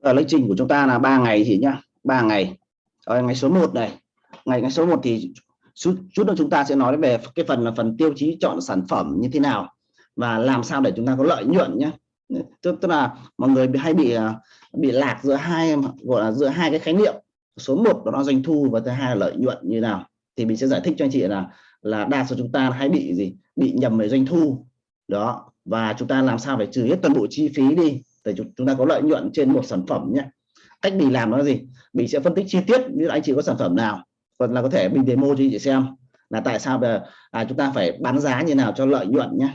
ở lịch trình của chúng ta là ba ngày thì nhá ba ngày. Rồi ngày số 1 này. Ngày ngày số 1 thì chút chút nữa chúng ta sẽ nói về cái phần là phần tiêu chí chọn sản phẩm như thế nào và làm sao để chúng ta có lợi nhuận nhé tức, tức là mọi người hay bị à, bị lạc giữa hai gọi là giữa hai cái khái niệm. Số 1 đó là doanh thu và thứ hai là lợi nhuận như nào. Thì mình sẽ giải thích cho anh chị là là đa số chúng ta hay bị gì? Bị nhầm về doanh thu. Đó và chúng ta làm sao phải trừ hết toàn bộ chi phí đi để chúng ta có lợi nhuận trên một sản phẩm nhé. Cách mình làm nó gì? Mình sẽ phân tích chi tiết như anh chị có sản phẩm nào còn là có thể mình demo cho chị xem là tại sao là à, chúng ta phải bán giá như nào cho lợi nhuận nhé.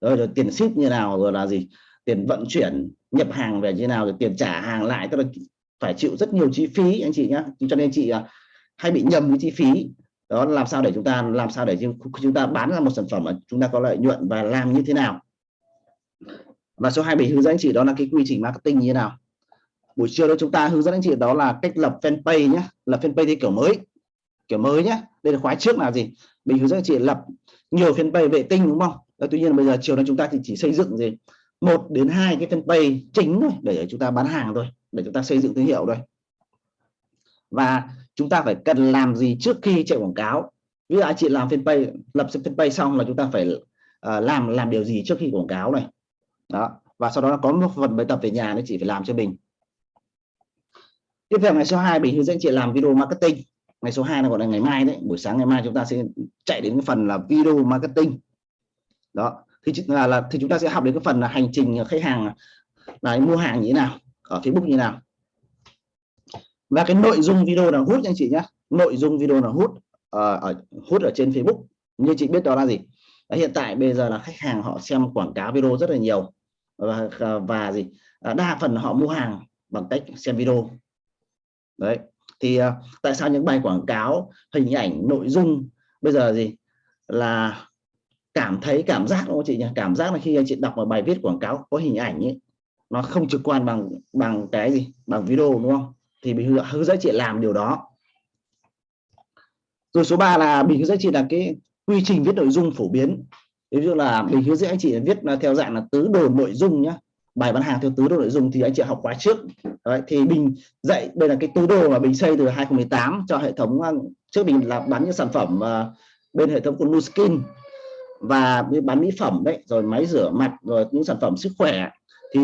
Rồi, rồi tiền ship như nào rồi là gì? Tiền vận chuyển nhập hàng về như nào rồi tiền trả hàng lại tức là phải chịu rất nhiều chi phí anh chị nhé. Cho nên chị à, hay bị nhầm với chi phí. Đó làm sao để chúng ta làm sao để chúng ta bán ra một sản phẩm mà chúng ta có lợi nhuận và làm như thế nào? Và số 27 hướng dẫn anh chị đó là cái quy trình marketing như thế nào? Buổi chiều đó chúng ta hướng dẫn anh chị đó là cách lập fanpage nhé lập fanpage theo kiểu mới. Kiểu mới nhé đây là khóa trước là gì? Mình hướng dẫn anh chị lập nhiều fanpage vệ tinh đúng không? Đó, tuy nhiên bây giờ chiều nay chúng ta thì chỉ xây dựng gì? Một đến hai cái fanpage chính thôi để chúng ta bán hàng thôi để chúng ta xây dựng thương hiệu thôi. Và chúng ta phải cần làm gì trước khi chạy quảng cáo? Ví dụ anh chị làm fanpage lập fanpage xong là chúng ta phải uh, làm làm điều gì trước khi quảng cáo này? Đó. Và sau đó là có một phần bài tập về nhà nó chị phải làm cho mình tiếp theo ngày số 2 mình hướng dẫn chị làm video marketing. Ngày số 2 là gọi là ngày mai đấy. Buổi sáng ngày mai chúng ta sẽ chạy đến cái phần là video marketing. Đó. Thì là, là thì chúng ta sẽ học đến cái phần là hành trình khách hàng là mua hàng như thế nào ở Facebook như thế nào. Và cái nội dung video là hút anh chị nhé nội dung video là hút uh, ở hút ở trên Facebook. Như chị biết đó là gì? Hiện tại bây giờ là khách hàng họ xem quảng cáo video rất là nhiều và và gì? À, đa phần họ mua hàng bằng cách xem video. Đấy, thì à, tại sao những bài quảng cáo, hình ảnh, nội dung bây giờ gì? Là cảm thấy cảm giác đúng không chị nhỉ? Cảm giác là khi anh chị đọc một bài viết quảng cáo có hình ảnh ấy, nó không trực quan bằng bằng cái gì? Bằng video đúng không? Thì mình hướng dẫn chị làm điều đó. Rồi số 3 là mình hướng dẫn chị là cái quy trình viết nội dung phổ biến ví dụ là mình hướng dẫn anh chị viết theo dạng là tứ đồ nội dung nhá. Bài bán hàng theo tứ đồ nội dung thì anh chị học khóa trước. Đấy, thì mình dạy đây là cái tứ đồ mà mình xây từ 2018 cho hệ thống à, trước mình là bán những sản phẩm à, bên hệ thống của Nuskin và bán mỹ phẩm đấy rồi máy rửa mặt rồi những sản phẩm sức khỏe. Thì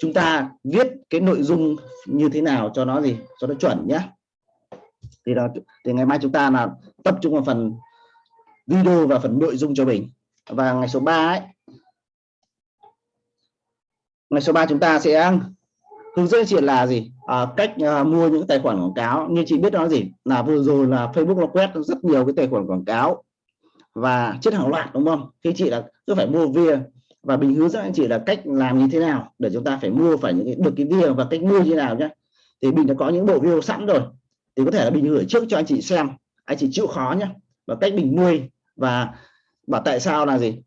chúng ta viết cái nội dung như thế nào cho nó gì cho nó chuẩn nhé thì đó thì ngày mai chúng ta là tập trung vào phần video và phần nội dung cho mình và ngày số 3 ấy. Ngày số 3 chúng ta sẽ hướng dẫn chị là gì? À, cách uh, mua những tài khoản quảng cáo. Như chị biết đó gì? Là vừa rồi là Facebook nó quét rất nhiều cái tài khoản quảng cáo và chết hàng loạt đúng không? Khi chị là cứ phải mua via. Và mình hướng dẫn anh chị là cách làm như thế nào để chúng ta phải mua phải những cái được cái via và cách mua như thế nào nhé thì mình đã có những bộ video sẵn rồi. Thì có thể là mình gửi trước cho anh chị xem. Anh chị chịu khó nhé và cách mình nuôi và và tại sao là gì?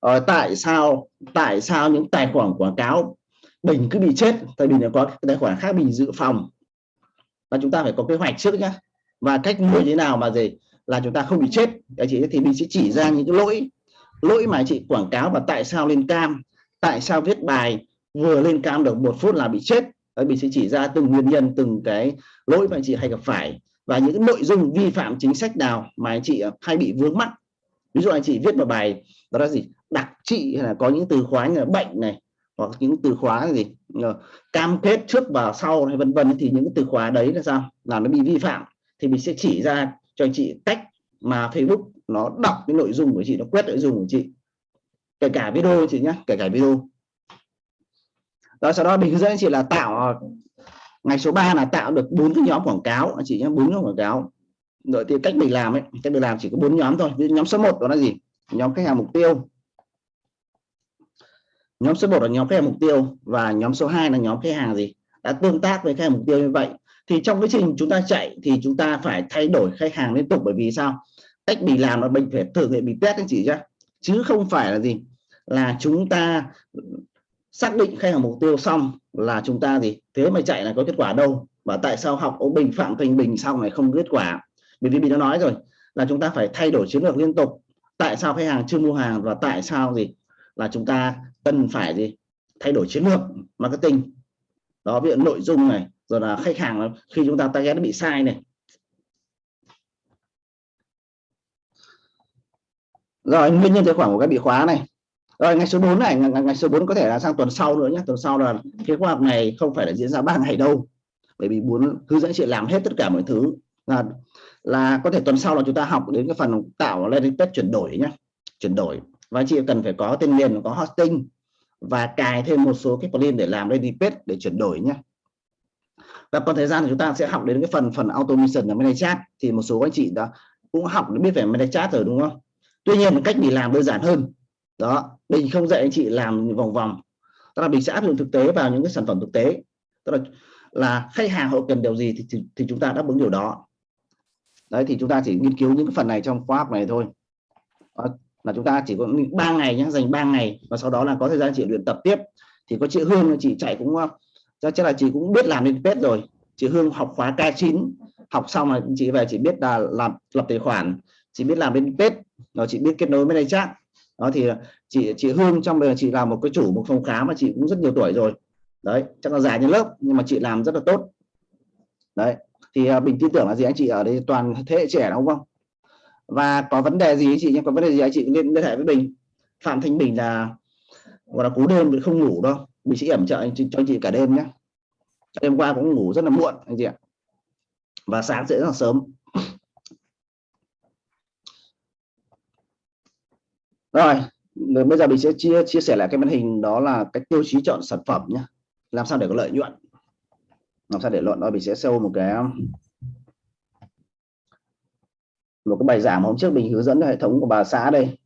Ờ, tại sao tại sao những tài khoản quảng cáo bình cứ bị chết? Tại vì có tài khoản khác mình dự phòng. Và chúng ta phải có kế hoạch trước nhá. Và cách mua như thế nào mà gì? Là chúng ta không bị chết. Đấy chị thì mình sẽ chỉ ra những cái lỗi. Lỗi mà chị quảng cáo và tại sao lên cam. Tại sao viết bài vừa lên cam được một phút là bị chết? Đấy, mình sẽ chỉ ra từng nguyên nhân từng cái lỗi mà anh chị hay gặp phải và những nội dung vi phạm chính sách nào mà anh chị ờ, hay bị vướng mắc. Ví dụ anh chị viết một bài, đó là gì? Đặc trị hay là có những từ khóa như là bệnh này, hoặc những từ khóa gì? Ờ, cam kết trước và sau hay vân vân. Thì những từ khóa đấy là sao? Là nó bị vi phạm. Thì mình sẽ chỉ ra cho anh chị cách mà Facebook nó đọc cái nội dung của chị, nó quét nội dung của chị. Kể cả video chị nhé kể cả video. Đó, sau đó mình hướng dẫn anh chị là tạo ờ, ngày số 3 là tạo được bốn cái nhóm quảng cáo. Anh chị nhé, bốn nhóm quảng cáo. Rồi thì cách mình làm ấy, cách mình làm chỉ có bốn nhóm thôi. Ví nhóm số 1 đó là gì? Nhóm khách hàng mục tiêu. Nhóm số 1 là nhóm khách hàng mục tiêu và nhóm số 2 là nhóm khách hàng gì? Đã tương tác với khách hàng mục tiêu như vậy. Thì trong quá trình chúng ta chạy thì chúng ta phải thay đổi khách hàng liên tục bởi vì sao? Cách mình làm là mình phải thử nghiệm mình test anh chị chứ chứ không phải là gì? Là chúng ta xác định khách hàng mục tiêu xong là chúng ta gì thế mà chạy là có kết quả đâu. Và tại sao học ông bình, phạm thành bình xong này không kết quả? Bởi vì mình đã nói rồi, là chúng ta phải thay đổi chiến lược liên tục. Tại sao khách hàng chưa mua hàng và tại sao gì? Là chúng ta cần phải gì? Thay đổi chiến lược marketing. Đó viện nội dung này, rồi là khách hàng khi chúng ta target nó bị sai này. Rồi, nguyên nhân tài khoản của các bị khóa này rồi ngày số 4 này ngày, ngày số 4 có thể là sang tuần sau nữa nhé tuần sau là cái khóa học này không phải là diễn ra ba ngày đâu. Bởi vì muốn hướng dẫn chị làm hết tất cả mọi thứ. Là là có thể tuần sau là chúng ta học đến cái phần tạo landing page chuyển đổi nhé chuyển đổi. Và chị cần phải có tên miền có hosting và cài thêm một số cái plugin để làm landing page để chuyển đổi nhé và còn thời gian thì chúng ta sẽ học đến cái phần phần automation là manage chat thì một số anh chị đã cũng học biết về manage chat rồi đúng không? Tuy nhiên cách mình làm đơn giản hơn. Đó mình không dạy anh chị làm vòng vòng. Tức là mình sẽ áp dụng thực tế vào những cái sản phẩm thực tế. Tức là là khách hàng họ cần điều gì thì, thì, thì chúng ta đáp ứng điều đó. Đấy thì chúng ta chỉ nghiên cứu những cái phần này trong khóa học này thôi. Đó, là chúng ta chỉ có 3 ngày nhé dành 3 ngày và sau đó là có thời gian chị luyện tập tiếp. Thì có chị Hương chị chạy cũng chắc là chị cũng biết làm lên pet rồi. Chị Hương học khóa K9 học xong là chị về chị biết là làm lập tài khoản. Chị biết làm bên pet rồi chị biết kết nối với đây chắc đó thì chị chị Hương trong đời chị là một cái chủ một phòng khám mà chị cũng rất nhiều tuổi rồi. Đấy chắc là già như lớp nhưng mà chị làm rất là tốt. Đấy thì uh, bình tin tưởng là gì anh chị ở đây toàn thế hệ trẻ đúng không? Và có vấn đề gì anh chị nhé có vấn đề gì anh chị liên liên hệ với bình. Phạm thanh bình là gọi là cú đêm không ngủ đâu. Mình sẽ ẩm trợ anh chị, cho anh chị cả đêm nhé đêm qua cũng ngủ rất là muộn anh chị ạ. Và sáng sẽ rất là sớm. Rồi bây giờ mình sẽ chia chia sẻ lại cái màn hình đó là cái tiêu chí chọn sản phẩm nhé làm sao để có lợi nhuận? Làm sao để luận đó, mình sẽ show một cái một cái bài giảng hôm trước mình hướng dẫn hệ thống của bà xã đây.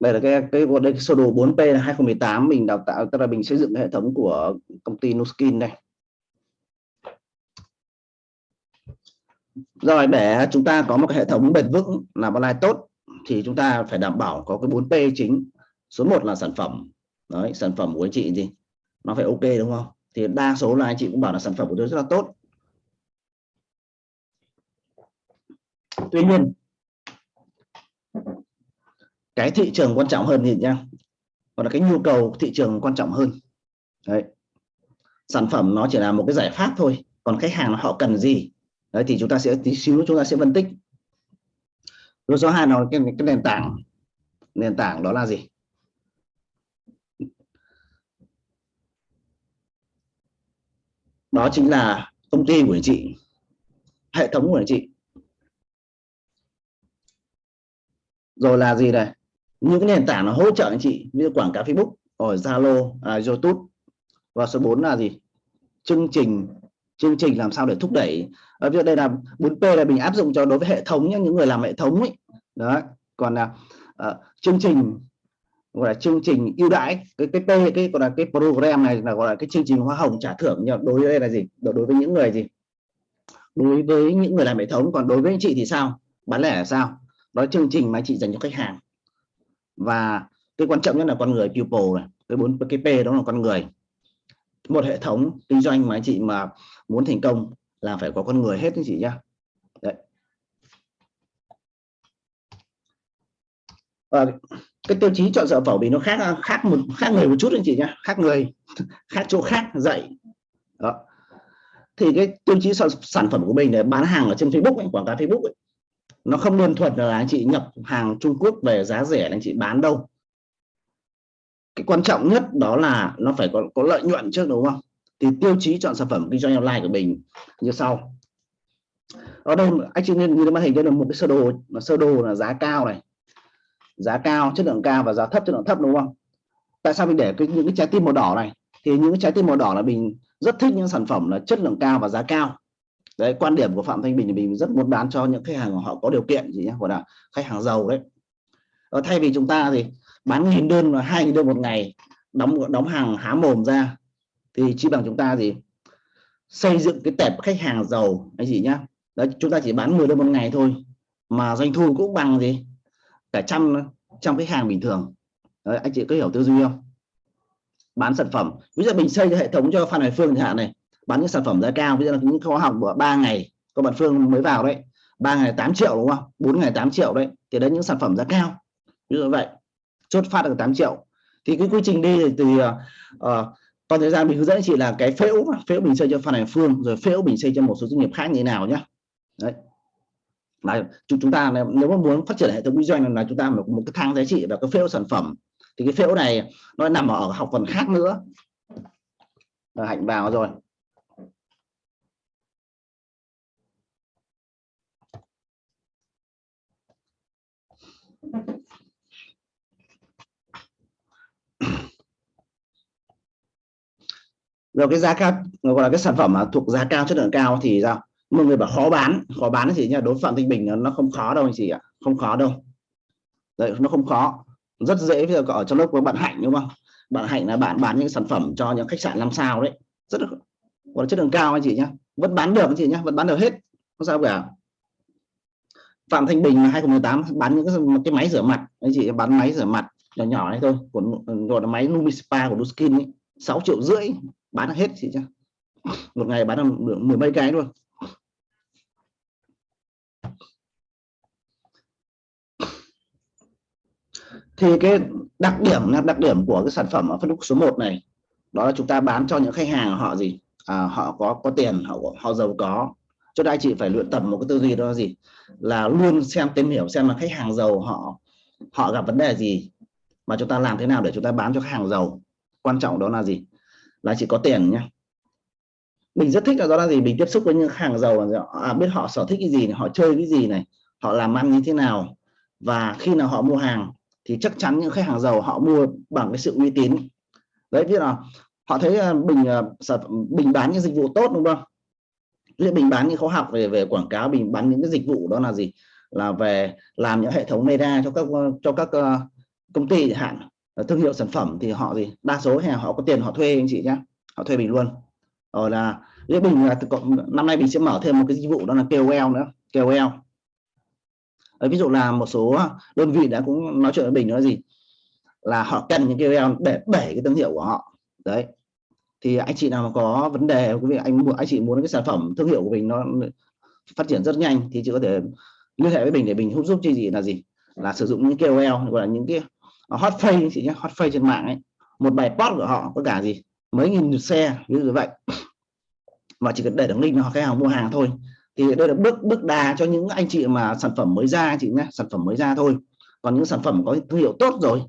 Đây là cái cái, đây, cái sơ đồ 4P là 2018 mình đào tạo, tức là mình xây dựng hệ thống của công ty Nuskin đây. Rồi để chúng ta có một cái hệ thống bền vững làm online tốt, thì chúng ta phải đảm bảo có cái 4P chính. Số 1 là sản phẩm. Đấy, sản phẩm của anh chị gì? Nó phải ok đúng không? Thì đa số là anh chị cũng bảo là sản phẩm của tôi rất là tốt. Tuy nhiên, cái thị trường quan trọng hơn thì nha còn là cái nhu cầu thị trường quan trọng hơn. Đấy. Sản phẩm nó chỉ là một cái giải pháp thôi, còn khách hàng họ cần gì? Đấy thì chúng ta sẽ tí xíu chúng ta sẽ phân tích. Rồi số hai là cái, cái nền tảng. Nền tảng đó là gì? Đó chính là công ty của anh chị. Hệ thống của anh chị. Rồi là gì này những cái nền tảng nó hỗ trợ anh chị như quảng cáo Facebook Ở Zalo à, YouTube. Và số 4 là gì? Chương trình chương trình làm sao để thúc đẩy. Ở ví dụ đây là 4P là mình áp dụng cho đối với hệ thống nhé những người làm hệ thống ấy. Đó còn là uh, chương trình gọi là chương trình ưu đãi cái cái P cái gọi là cái program này là gọi là cái chương trình hoa hồng trả thưởng nhưng đối với đây là gì? Đối với những người gì? Đối với những người làm hệ thống còn đối với anh chị thì sao? Bán lẻ là sao? Đó chương trình mà chị dành cho khách hàng. Và cái quan trọng nhất là con người people này. Cái bốn cái P đó là con người một hệ thống kinh doanh mà anh chị mà muốn thành công là phải có con người hết anh chị nhá. Đấy. Và cái tiêu chí chọn sản phẩm vì nó khác khác một khác người một chút anh chị nhá khác người khác chỗ khác dạy. Đó. Thì cái tiêu chí sản phẩm của mình để bán hàng ở trên Facebook ấy, quảng cáo Facebook ấy, nó không đơn thuần là anh chị nhập hàng Trung Quốc về giá rẻ anh chị bán đâu cái quan trọng nhất đó là nó phải có, có lợi nhuận trước đúng không? Thì tiêu chí chọn sản phẩm kinh doanh online của mình như sau. Ở đây anh chị nên như màn hình đây là một cái sơ đồ mà sơ đồ là giá cao này. Giá cao chất lượng cao và giá thấp chất lượng thấp đúng không? Tại sao mình để cái, những cái trái tim màu đỏ này? Thì những cái trái tim màu đỏ là mình rất thích những sản phẩm là chất lượng cao và giá cao. Đấy quan điểm của phạm thanh bình thì mình rất muốn bán cho những khách hàng họ có điều kiện gì nhé gọi là khách hàng giàu đấy. Ở thay vì chúng ta thì bán nghìn đơn là hai nghìn đơn một ngày đóng đóng hàng há mồm ra thì chỉ bằng chúng ta gì? Xây dựng cái tệp khách hàng giàu anh chị nhá. Đấy chúng ta chỉ bán 10 đơn một ngày thôi mà doanh thu cũng bằng gì? Cả trăm trăm khách hàng bình thường. Đấy, anh chị có hiểu tư duy không? Bán sản phẩm. Bây giờ mình xây hệ thống cho Phan hải Phương chẳng hạn này bán những sản phẩm giá cao bây giờ là những khóa học của ba ngày các bạn Phương mới vào đấy ba ngày 8 triệu đúng không? 4 ngày 8 triệu đấy thì đấy những sản phẩm giá cao. Như vậy chốt phát được 8 triệu. Thì cái quy trình đi thì từ uh, toàn thời gian mình hướng dẫn chị là cái phễu phễu mình xây cho phan Hải phương rồi phễu mình xây cho một số doanh nghiệp khác như thế nào nhá. Đấy. Là chúng ta nếu mà muốn phát triển hệ thống kinh doanh là chúng ta một, một cái thang giá trị và cái phễu sản phẩm. Thì cái phễu này nó nằm ở học phần khác nữa. Hạnh vào rồi. Rồi cái giá cao gọi là cái sản phẩm mà thuộc giá cao chất lượng cao thì sao? Mọi người bảo khó bán. Khó bán thì nha đối phạm tinh bình nó không khó đâu anh chị ạ. Không khó đâu. Đấy nó không khó. Rất dễ bây giờ ở trong lớp của bạn hạnh đúng không? Bạn hạnh là bạn bán những sản phẩm cho những khách sạn năm sao đấy. Rất là gọi là chất lượng cao anh chị nhá. Vẫn bán được anh chị nhá vẫn bán được hết. Không sao cả. Phạm Thanh Bình 2018 bán những cái, cái máy rửa mặt. Anh chị bán máy rửa mặt nhỏ nhỏ này thôi của gọi là máy Lumispa của Duskin ấy. 6 triệu rưỡi bán hết chị chứ một ngày bán được mười mấy cái luôn. Thì cái đặc điểm là đặc điểm của cái sản phẩm ở phân khúc số 1 này đó là chúng ta bán cho những khách hàng họ gì? À, họ có có tiền họ họ giàu có. Cho nên anh chị phải luyện tập một cái tư duy đó là gì? Là luôn xem tìm hiểu xem là khách hàng giàu họ họ gặp vấn đề gì mà chúng ta làm thế nào để chúng ta bán cho khách hàng giàu? Quan trọng đó là gì? Là chỉ có tiền nhá. Mình rất thích là do là gì? Mình tiếp xúc với những hàng giàu à, biết họ sở thích cái gì này, họ chơi cái gì này họ làm ăn như thế nào. Và khi nào họ mua hàng thì chắc chắn những khách hàng giàu họ mua bằng cái sự uy tín. Đấy biết là họ thấy bình à, bình à, bán những dịch vụ tốt đúng không? Ví bình bán những khóa học về về quảng cáo bình bán những cái dịch vụ đó là gì? Là về làm những hệ thống media cho các cho các à, công ty hạn. Ờ, thương hiệu sản phẩm thì họ gì? Đa số hè họ có tiền họ thuê anh chị nhé họ thuê mình luôn. Rồi là với bình là năm nay mình sẽ mở thêm một cái dịch vụ đó là KOL nữa KOL. Đấy, ví dụ là một số đơn vị đã cũng nói chuyện với bình nói gì? Là họ cần những KOL để đẩy cái thương hiệu của họ. Đấy. Thì anh chị nào mà có vấn đề quý vị anh anh chị muốn cái sản phẩm thương hiệu của mình nó phát triển rất nhanh thì chị có thể liên hệ với mình để mình giúp giúp chị gì là gì? Là sử dụng những KOL gọi là những cái hot face chị nhé hot face trên mạng ấy một bài post của họ có cả gì mấy nghìn lượt xe ví dụ vậy. Và chỉ cần để đường link họ khách hàng mua hàng thôi. Thì đây là bước bước đà cho những anh chị mà sản phẩm mới ra chị nhé sản phẩm mới ra thôi. Còn những sản phẩm có thương hiệu tốt rồi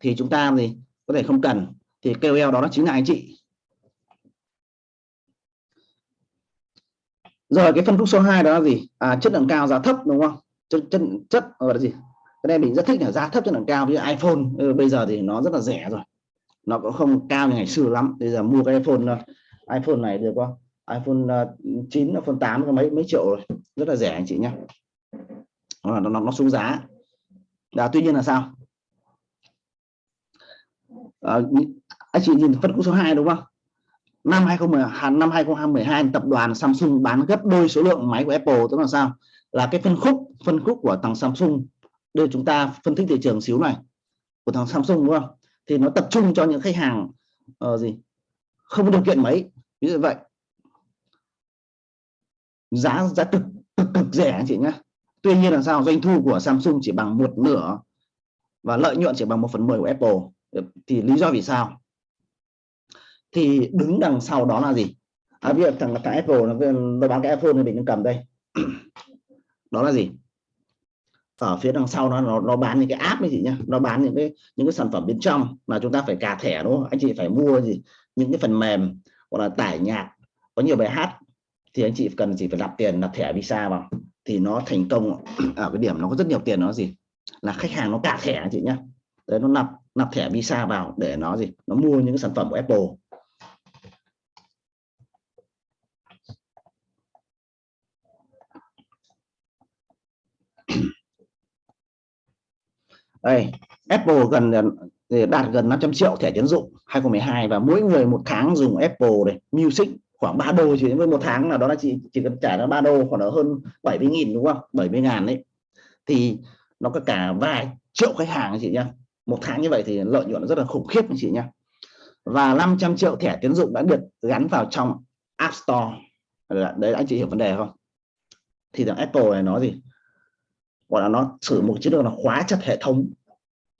thì chúng ta thì có thể không cần. Thì KOL đó, chính là anh chị. Rồi cái phân khúc số 2 đó là gì? À, chất lượng cao giá thấp đúng không? Chất chất chất gọi là gì? Cái này mình rất thích là giá thấp cho đằng cao. Như iPhone ừ, bây giờ thì nó rất là rẻ rồi. Nó cũng không cao như ngày xưa lắm. Bây giờ mua cái iPhone ờ, iPhone này được không iPhone ờ, 9 iPhone 8 có mấy mấy triệu rồi. Rất là rẻ anh chị nhé nó, nó, nó xuống giá. Là tuy nhiên là sao? À, anh chị nhìn phân khúc số 2 đúng không? Năm 2012 à, năm 2012 tập đoàn Samsung bán gấp đôi số lượng máy của Apple. Tức là sao? Là cái phân khúc phân khúc của thằng Samsung đây chúng ta phân tích thị trường xíu này của thằng Samsung đúng không? Thì nó tập trung cho những khách hàng uh, gì? Không có điều kiện mấy ví dụ vậy. Giá giá cực cực, cực rẻ anh chị nhé tuy nhiên là sao? Doanh thu của Samsung chỉ bằng một nửa và lợi nhuận chỉ bằng một phần mười của Apple. Thì lý do vì sao? Thì đứng đằng sau đó là gì? À, bây giờ thằng thằng Apple nó, nó bán cái iPhone thì mình cầm đây. Đó là gì? Ở phía đằng sau nó nó, nó bán những cái app ấy chị nhá. Nó bán những cái những cái sản phẩm bên trong mà chúng ta phải cà thẻ đúng không? Anh chị phải mua gì? Những cái phần mềm hoặc là tải nhạc có nhiều bài hát thì anh chị cần chỉ phải nạp tiền nạp thẻ visa vào. Thì nó thành công ở cái điểm nó có rất nhiều tiền nó gì? Là khách hàng nó cà thẻ anh chị nhá. Đấy nó nạp nạp thẻ visa vào để nó gì? Nó mua những cái sản phẩm của Apple. Đây, Apple gần đạt gần 500 triệu thẻ tiến dụng 2012 và mỗi người một tháng dùng Apple này, Music khoảng 3 đô chỉ với một tháng là đó là chỉ chỉ cần trả nó 3 đô, khoảng là hơn 70 nghìn đúng không? 70 ngàn đấy. Thì nó có cả vài triệu khách hàng chị nhá. Một tháng như vậy thì lợi nhuận rất là khủng khiếp chị nhá. Và 500 triệu thẻ tiến dụng đã được gắn vào trong App Store. Đấy, anh chị hiểu vấn đề không? Thì thằng Apple này nó gì? Gọi là nó sử một chiến lược là khóa chặt hệ thống.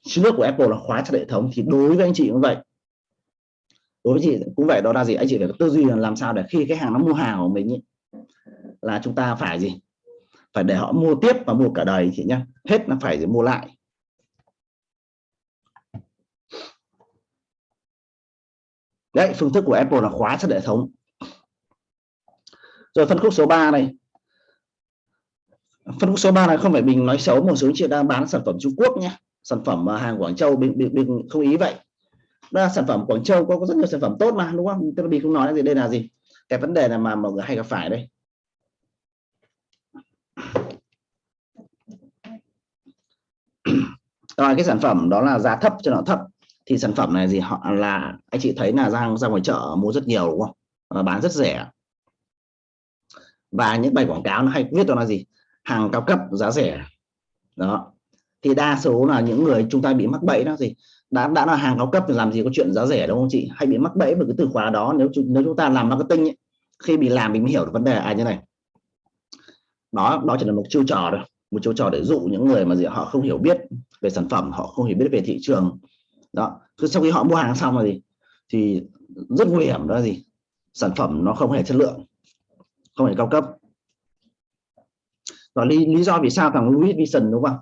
Chiến lược của Apple là khóa chặt hệ thống thì đối với anh chị cũng vậy. Đối với chị cũng vậy đó là gì? Anh chị phải có tư duy là làm sao để khi cái hàng nó mua hàng của mình ý, là chúng ta phải gì? Phải để họ mua tiếp và mua cả đời chị nhá. Hết là phải mua lại. Đấy phương thức của Apple là khóa chặt hệ thống. Rồi phân khúc số 3 này phân khúc số 3 này không phải mình nói xấu một số chị đang bán sản phẩm Trung Quốc nhé. Sản phẩm à, hàng Quảng Châu mình, mình, mình không ý vậy. Đó là sản phẩm Quảng Châu có, có rất nhiều sản phẩm tốt mà đúng không? Tức là mình không nói gì đây là gì? Cái vấn đề là mà mọi người hay gặp phải đây. Rồi cái sản phẩm đó là giá thấp cho nó thấp. Thì sản phẩm này gì họ là anh chị thấy là ra ra ngoài chợ mua rất nhiều đúng không? Và bán rất rẻ. Và những bài quảng cáo nó hay viết đó là gì? Hàng cao cấp giá rẻ. Đó. Thì đa số là những người chúng ta bị mắc bẫy đó gì đã đã là hàng cao cấp thì làm gì có chuyện giá rẻ đúng không chị. Hay bị mắc bẫy với cái từ khóa đó nếu nếu chúng ta làm marketing ấy, khi bị làm mình mới hiểu được vấn đề à như này. Đó đó chỉ là một chiêu trò thôi. Một chiêu trò để dụ những người mà gì họ không hiểu biết về sản phẩm họ không hiểu biết về thị trường. Đó. Cứ sau khi họ mua hàng xong rồi thì thì rất nguy hiểm đó là gì? Sản phẩm nó không hề chất lượng không hề cao cấp và lý, lý do vì sao thằng Louis Vuitton đúng không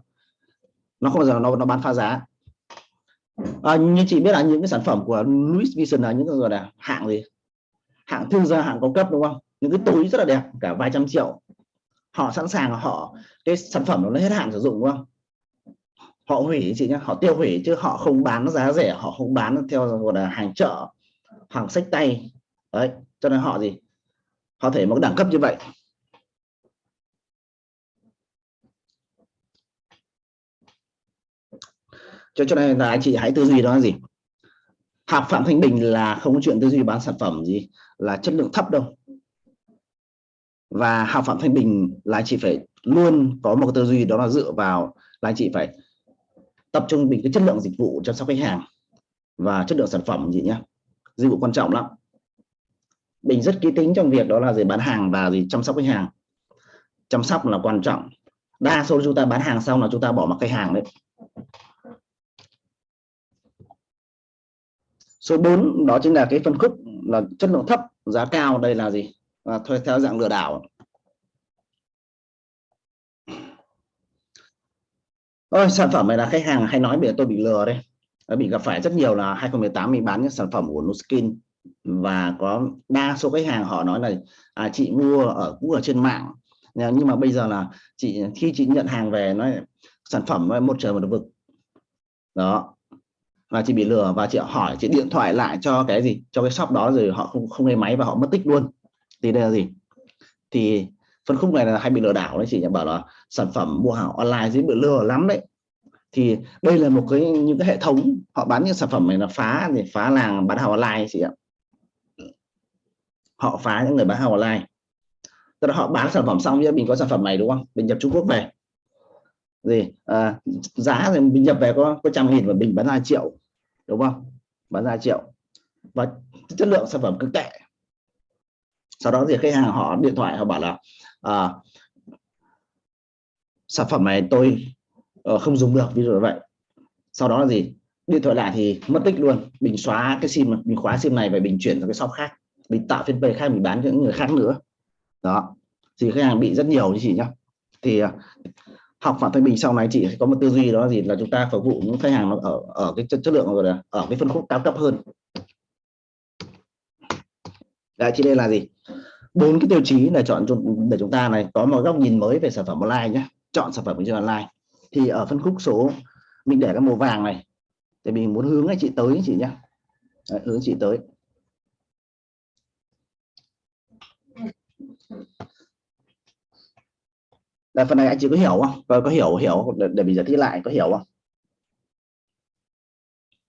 nó không bao giờ nó nó bán phá giá. À, như chị biết là những cái sản phẩm của Louis Vuitton là những cái gọi là hạng gì? Hạng thương gia hạng cao cấp đúng không? Những cái túi rất là đẹp cả vài trăm triệu. Họ sẵn sàng họ cái sản phẩm nó hết hạn sử dụng đúng không? Họ hủy chị nhé họ tiêu hủy chứ họ không bán giá rẻ họ không bán theo gọi là hàng chợ hàng sách tay. Đấy cho nên họ gì? Họ thể một đẳng cấp như vậy. Cho cho nên là anh chị hãy tư duy đó là gì? Học phạm thanh bình là không có chuyện tư duy bán sản phẩm gì, là chất lượng thấp đâu. Và học phạm thanh bình là anh chị phải luôn có một tư duy đó là dựa vào là anh chị phải tập trung mình cái chất lượng dịch vụ chăm sóc khách hàng và chất lượng sản phẩm gì nhá. Dịch vụ quan trọng lắm. Mình rất kỹ tính trong việc đó là gì? Bán hàng và gì? Chăm sóc khách hàng. Chăm sóc là quan trọng. Đa số chúng ta bán hàng xong là chúng ta bỏ mặc khách hàng đấy. Số 4 đó chính là cái phân khúc là chất lượng thấp giá cao đây là gì? Và thôi theo dạng lừa đảo. Ôi, sản phẩm này là khách hàng hay nói bị tôi bị lừa đây. Ờ, bị gặp phải rất nhiều là 2018 mình bán những sản phẩm của Nuskin. Và có đa số khách hàng họ nói là à, chị mua ở cũng ở trên mạng. Nhưng mà bây giờ là chị khi chị nhận hàng về nói sản phẩm một trời một vực. Đó và chị bị lừa và chị hỏi, chị điện thoại lại cho cái gì? Cho cái shop đó rồi họ không không nghe máy và họ mất tích luôn. Thì đây là gì? Thì phân khúc này là hay bị lừa đảo đấy chị bảo là sản phẩm mua hàng online dễ bị lừa lắm đấy. Thì đây là một cái, những cái hệ thống, họ bán những sản phẩm này là phá thì phá làng bán hàng online chị ạ. Họ phá những người bán hàng online. Tức là họ bán sản phẩm xong mình có sản phẩm này đúng không? Mình nhập Trung Quốc về gì à, giá thì mình nhập về có có trăm nghìn và mình bán ra triệu đúng không? Bán ra triệu. Và chất lượng sản phẩm cực tệ. Sau đó thì khách hàng họ điện thoại họ bảo là à, sản phẩm này tôi uh, không dùng được ví dụ như vậy. Sau đó là gì điện thoại lại thì mất tích luôn. Mình xóa cái sim mình khóa sim này và mình chuyển sang cái shop khác. Mình tạo phiên fanpage khác mình bán cho những người khác nữa. Đó. Thì khách hàng bị rất nhiều như chị nhá. Thì à, học phạm thanh bình sau này chị có một tư duy đó là gì? Là chúng ta phục vụ những khách hàng nó ở ở cái chất, chất lượng rồi là ở cái phân khúc cao cấp hơn. Đấy, chị đây là gì? Bốn cái tiêu chí để chọn để chúng ta này có một góc nhìn mới về sản phẩm online nhé chọn sản phẩm trên online. Thì ở phân khúc số mình để cái màu vàng này. Thì mình muốn hướng anh chị tới chị nhé hướng chị tới. Là phần này anh chị có hiểu không? Có, có hiểu hiểu. Để, để mình giải thích lại có hiểu không?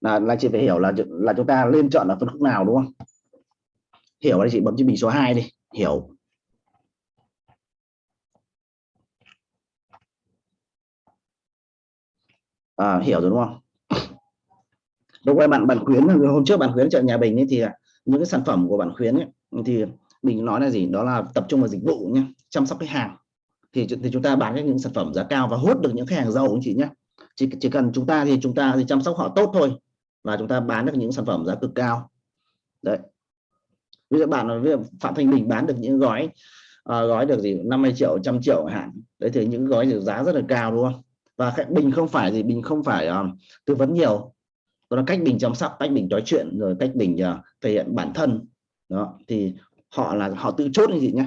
Là là chị phải hiểu là là chúng ta lên chọn ở phân khúc nào đúng không? Hiểu đây chị bấm chữ bình số 2 đi. Hiểu. À, hiểu rồi đúng không? Đúng quay bạn bạn khuyến hôm trước bạn khuyến chợ nhà bình ấy thì những cái sản phẩm của bạn khuyến ấy, thì mình nói là gì? Đó là tập trung vào dịch vụ nhé chăm sóc khách hàng thì, thì chúng ta bán những sản phẩm giá cao và hút được những khách hàng giàu anh chị nhé chỉ, chỉ cần chúng ta thì chúng ta thì chăm sóc họ tốt thôi và chúng ta bán được những sản phẩm giá cực cao. Đấy. Ví dụ bạn ví dụ phạm thanh bình bán được những gói uh, gói được gì 50 triệu trăm triệu hạn. Đấy thì những gói giá rất là cao đúng không? Và bình không phải gì bình không phải uh, tư vấn nhiều. Đó là cách bình chăm sóc cách bình nói chuyện rồi cách bình uh, thể hiện bản thân. Đó thì họ là họ tự chốt như gì nhé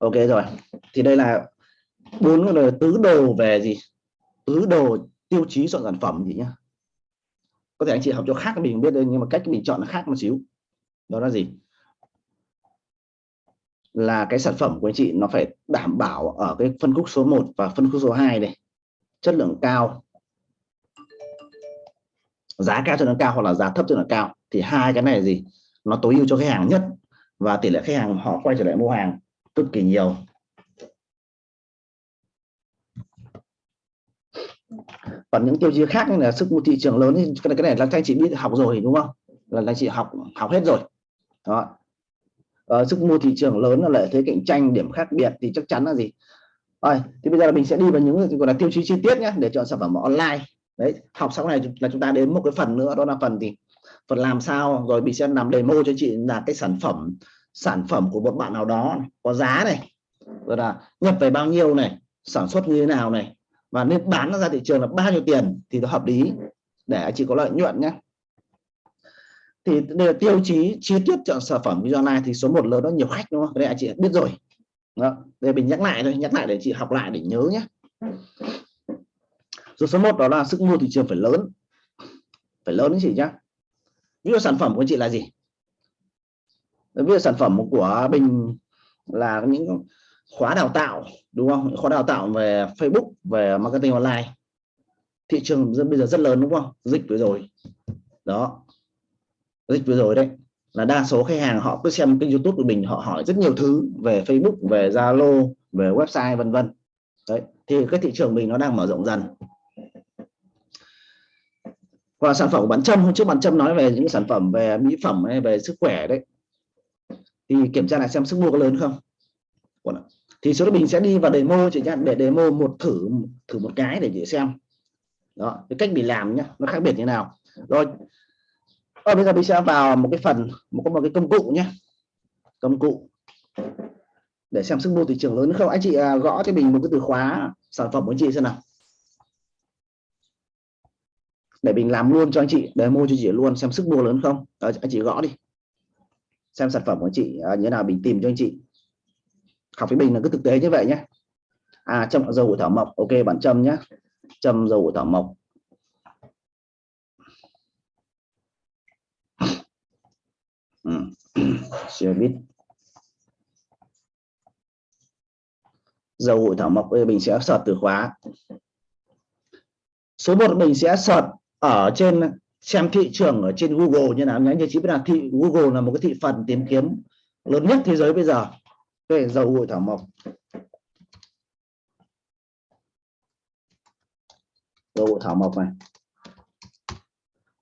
ok rồi. Thì đây là bốn cái tứ đồ về gì? Tứ đồ tiêu chí chọn sản phẩm gì nhá? Có thể anh chị học cho khác mình biết đây, nhưng mà cách mình chọn nó khác một xíu. Đó là gì? Là cái sản phẩm của anh chị nó phải đảm bảo ở cái phân khúc số 1 và phân khúc số 2 này. Chất lượng cao. Giá cao cho nó cao hoặc là giá thấp cho nó cao. Thì hai cái này là gì? Nó tối ưu cho khách hàng nhất và tỷ lệ khách hàng họ quay trở lại mua hàng cực kỳ nhiều. Còn những tiêu chí khác như là sức mua thị trường lớn thì cái này là các anh chị biết học rồi đúng không? Là anh chị học học hết rồi. Đó. Uh, sức mua thị trường lớn là lợi thế cạnh tranh điểm khác biệt thì chắc chắn là gì? Rồi thì bây giờ là mình sẽ đi vào những gọi là tiêu chí chi tiết nhé để chọn sản phẩm online. Đấy học sau này là chúng ta đến một cái phần nữa đó là phần gì? Phần làm sao? Rồi mình sẽ làm demo cho chị là cái sản phẩm sản phẩm của một bạn nào đó có giá này, rồi là nhập về bao nhiêu này, sản xuất như thế nào này, và nên bán nó ra thị trường là bao nhiêu tiền thì nó hợp lý, để anh chị có lợi nhuận nhé. Thì đây là tiêu chí chi tiết chọn sản phẩm video online thì số một lớn, nó nhiều khách đúng không? Đây anh chị biết rồi. Đó. đây mình nhắc lại thôi, nhắc lại để chị học lại để nhớ nhé. Rồi số 1 đó là sức mua thị trường phải lớn. Phải lớn chị nhá. Ví dụ sản phẩm của chị là gì? Ví dụ sản phẩm của bình là những khóa đào tạo, đúng không? Khóa đào tạo về Facebook, về marketing online. Thị trường bây giờ rất lớn, đúng không? Dịch vừa rồi. Đó. Dịch vừa rồi đấy. Là đa số khách hàng họ cứ xem kênh YouTube của mình họ hỏi rất nhiều thứ về Facebook, về Zalo, về website, vân vân. Đấy. Thì cái thị trường mình nó đang mở rộng dần. Và sản phẩm của bạn Trâm hôm trước bạn Trâm nói về những sản phẩm về mỹ phẩm hay về sức khỏe đấy thì kiểm tra lại xem sức mua có lớn không. Thì số mình sẽ đi vào demo chị nhá để demo một thử thử một cái để chị xem. Đó cái cách mình làm nhé nó khác biệt như nào. Rồi ở bây giờ mình sẽ vào một cái phần một một cái công cụ nhé công cụ để xem sức mua thị trường lớn không. Anh chị à, gõ cho mình một cái từ khóa sản phẩm của chị xem nào. Để mình làm luôn cho anh chị demo cho chị luôn xem sức mua lớn không. Đó, anh chị gõ đi xem sản phẩm của anh chị à, như nào mình tìm cho anh chị. Học với mình là cứ thực tế như vậy nhé. À châm dầu của thảo mộc ok bạn châm nhé. Châm dầu của thảo mộc. Ừ, chưa biết. Dầu của thảo mộc bây giờ mình sẽ search từ khóa. Số 1 mình sẽ search ở trên xem thị trường ở trên Google như nào. Nhé như chị biết là thị Google là một cái thị phần tìm kiếm lớn nhất thế giới bây giờ. Về dầu gội thảo mộc. Dầu gội thảo mộc này.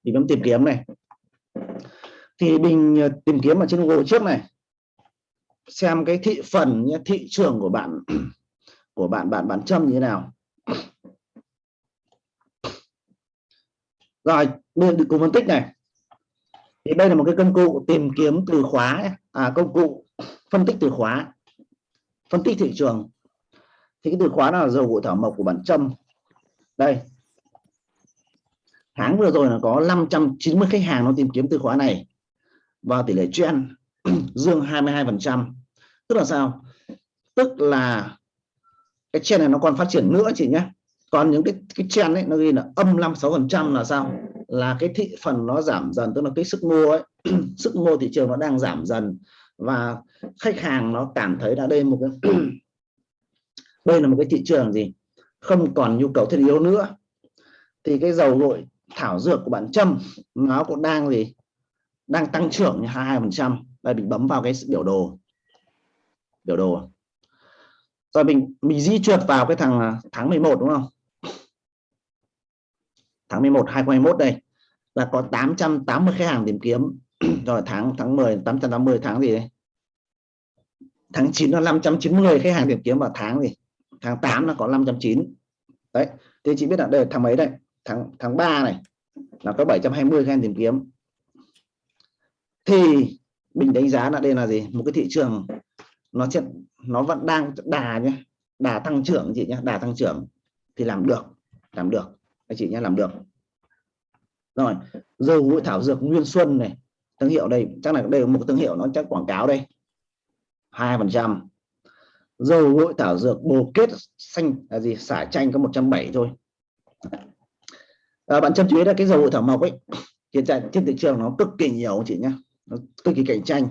Thì bấm tìm kiếm này. Thì mình ờ, tìm kiếm ở trên Google trước này. Xem cái thị phần thị trường của bạn của bạn bạn bạn châm như thế nào. Rồi bên từ cùng phân tích này. Thì đây là một cái công cụ tìm kiếm từ khóa à công cụ phân tích từ khóa, phân tích thị trường. Thì cái từ khóa là dầu gội thảo mộc của bản châm đây. Tháng vừa rồi là có 590 khách hàng nó tìm kiếm từ khóa này. Và tỷ lệ trend dương 22 phần trăm. Tức là sao? Tức là cái trend này nó còn phát triển nữa chị nhé. Còn những cái cái trend ấy nó ghi là âm 56 phần trăm là sao? Là cái thị phần nó giảm dần, tức là cái sức mua ấy, sức mua thị trường nó đang giảm dần và khách hàng nó cảm thấy là đây một cái đây là một cái thị trường gì? Không còn nhu cầu thiết yếu nữa. Thì cái dầu gội, thảo dược của bạn Trâm, nó cũng đang gì? Đang tăng trưởng như 22 phần trăm. Đây, mình bấm vào cái biểu đồ. Biểu đồ. Rồi mình mình di chuột vào cái thằng à, tháng 11 đúng không? Tháng 11 2021 đây, là có 880 khách hàng tìm kiếm. Rồi tháng tháng 10 880 tháng gì đấy tháng 9 là 590 khách hàng tìm kiếm vào tháng gì? Tháng 8 là có 590 đấy thì chị biết là đây tháng mấy đây? Tháng tháng 3 này, là có 720 khách hàng tìm kiếm. Thì mình đánh giá là đây là gì? Một cái thị trường nó sẽ, nó vẫn đang đà nhé đà tăng trưởng chị nhé đà tăng trưởng thì làm được làm được anh chị nhé làm được. Rồi dầu mũi thảo dược nguyên xuân này thương hiệu đây chắc là đây một thương hiệu nó chắc quảng cáo đây. hai phần trăm. Dầu gội thảo dược bồ kết xanh là gì? Xả chanh có 170 thôi. À, bạn chăm chú ý là cái dầu gội thảo mộc ấy hiện tại trên thị trường nó cực kỳ nhiều chị nhé nó cực kỳ cạnh tranh.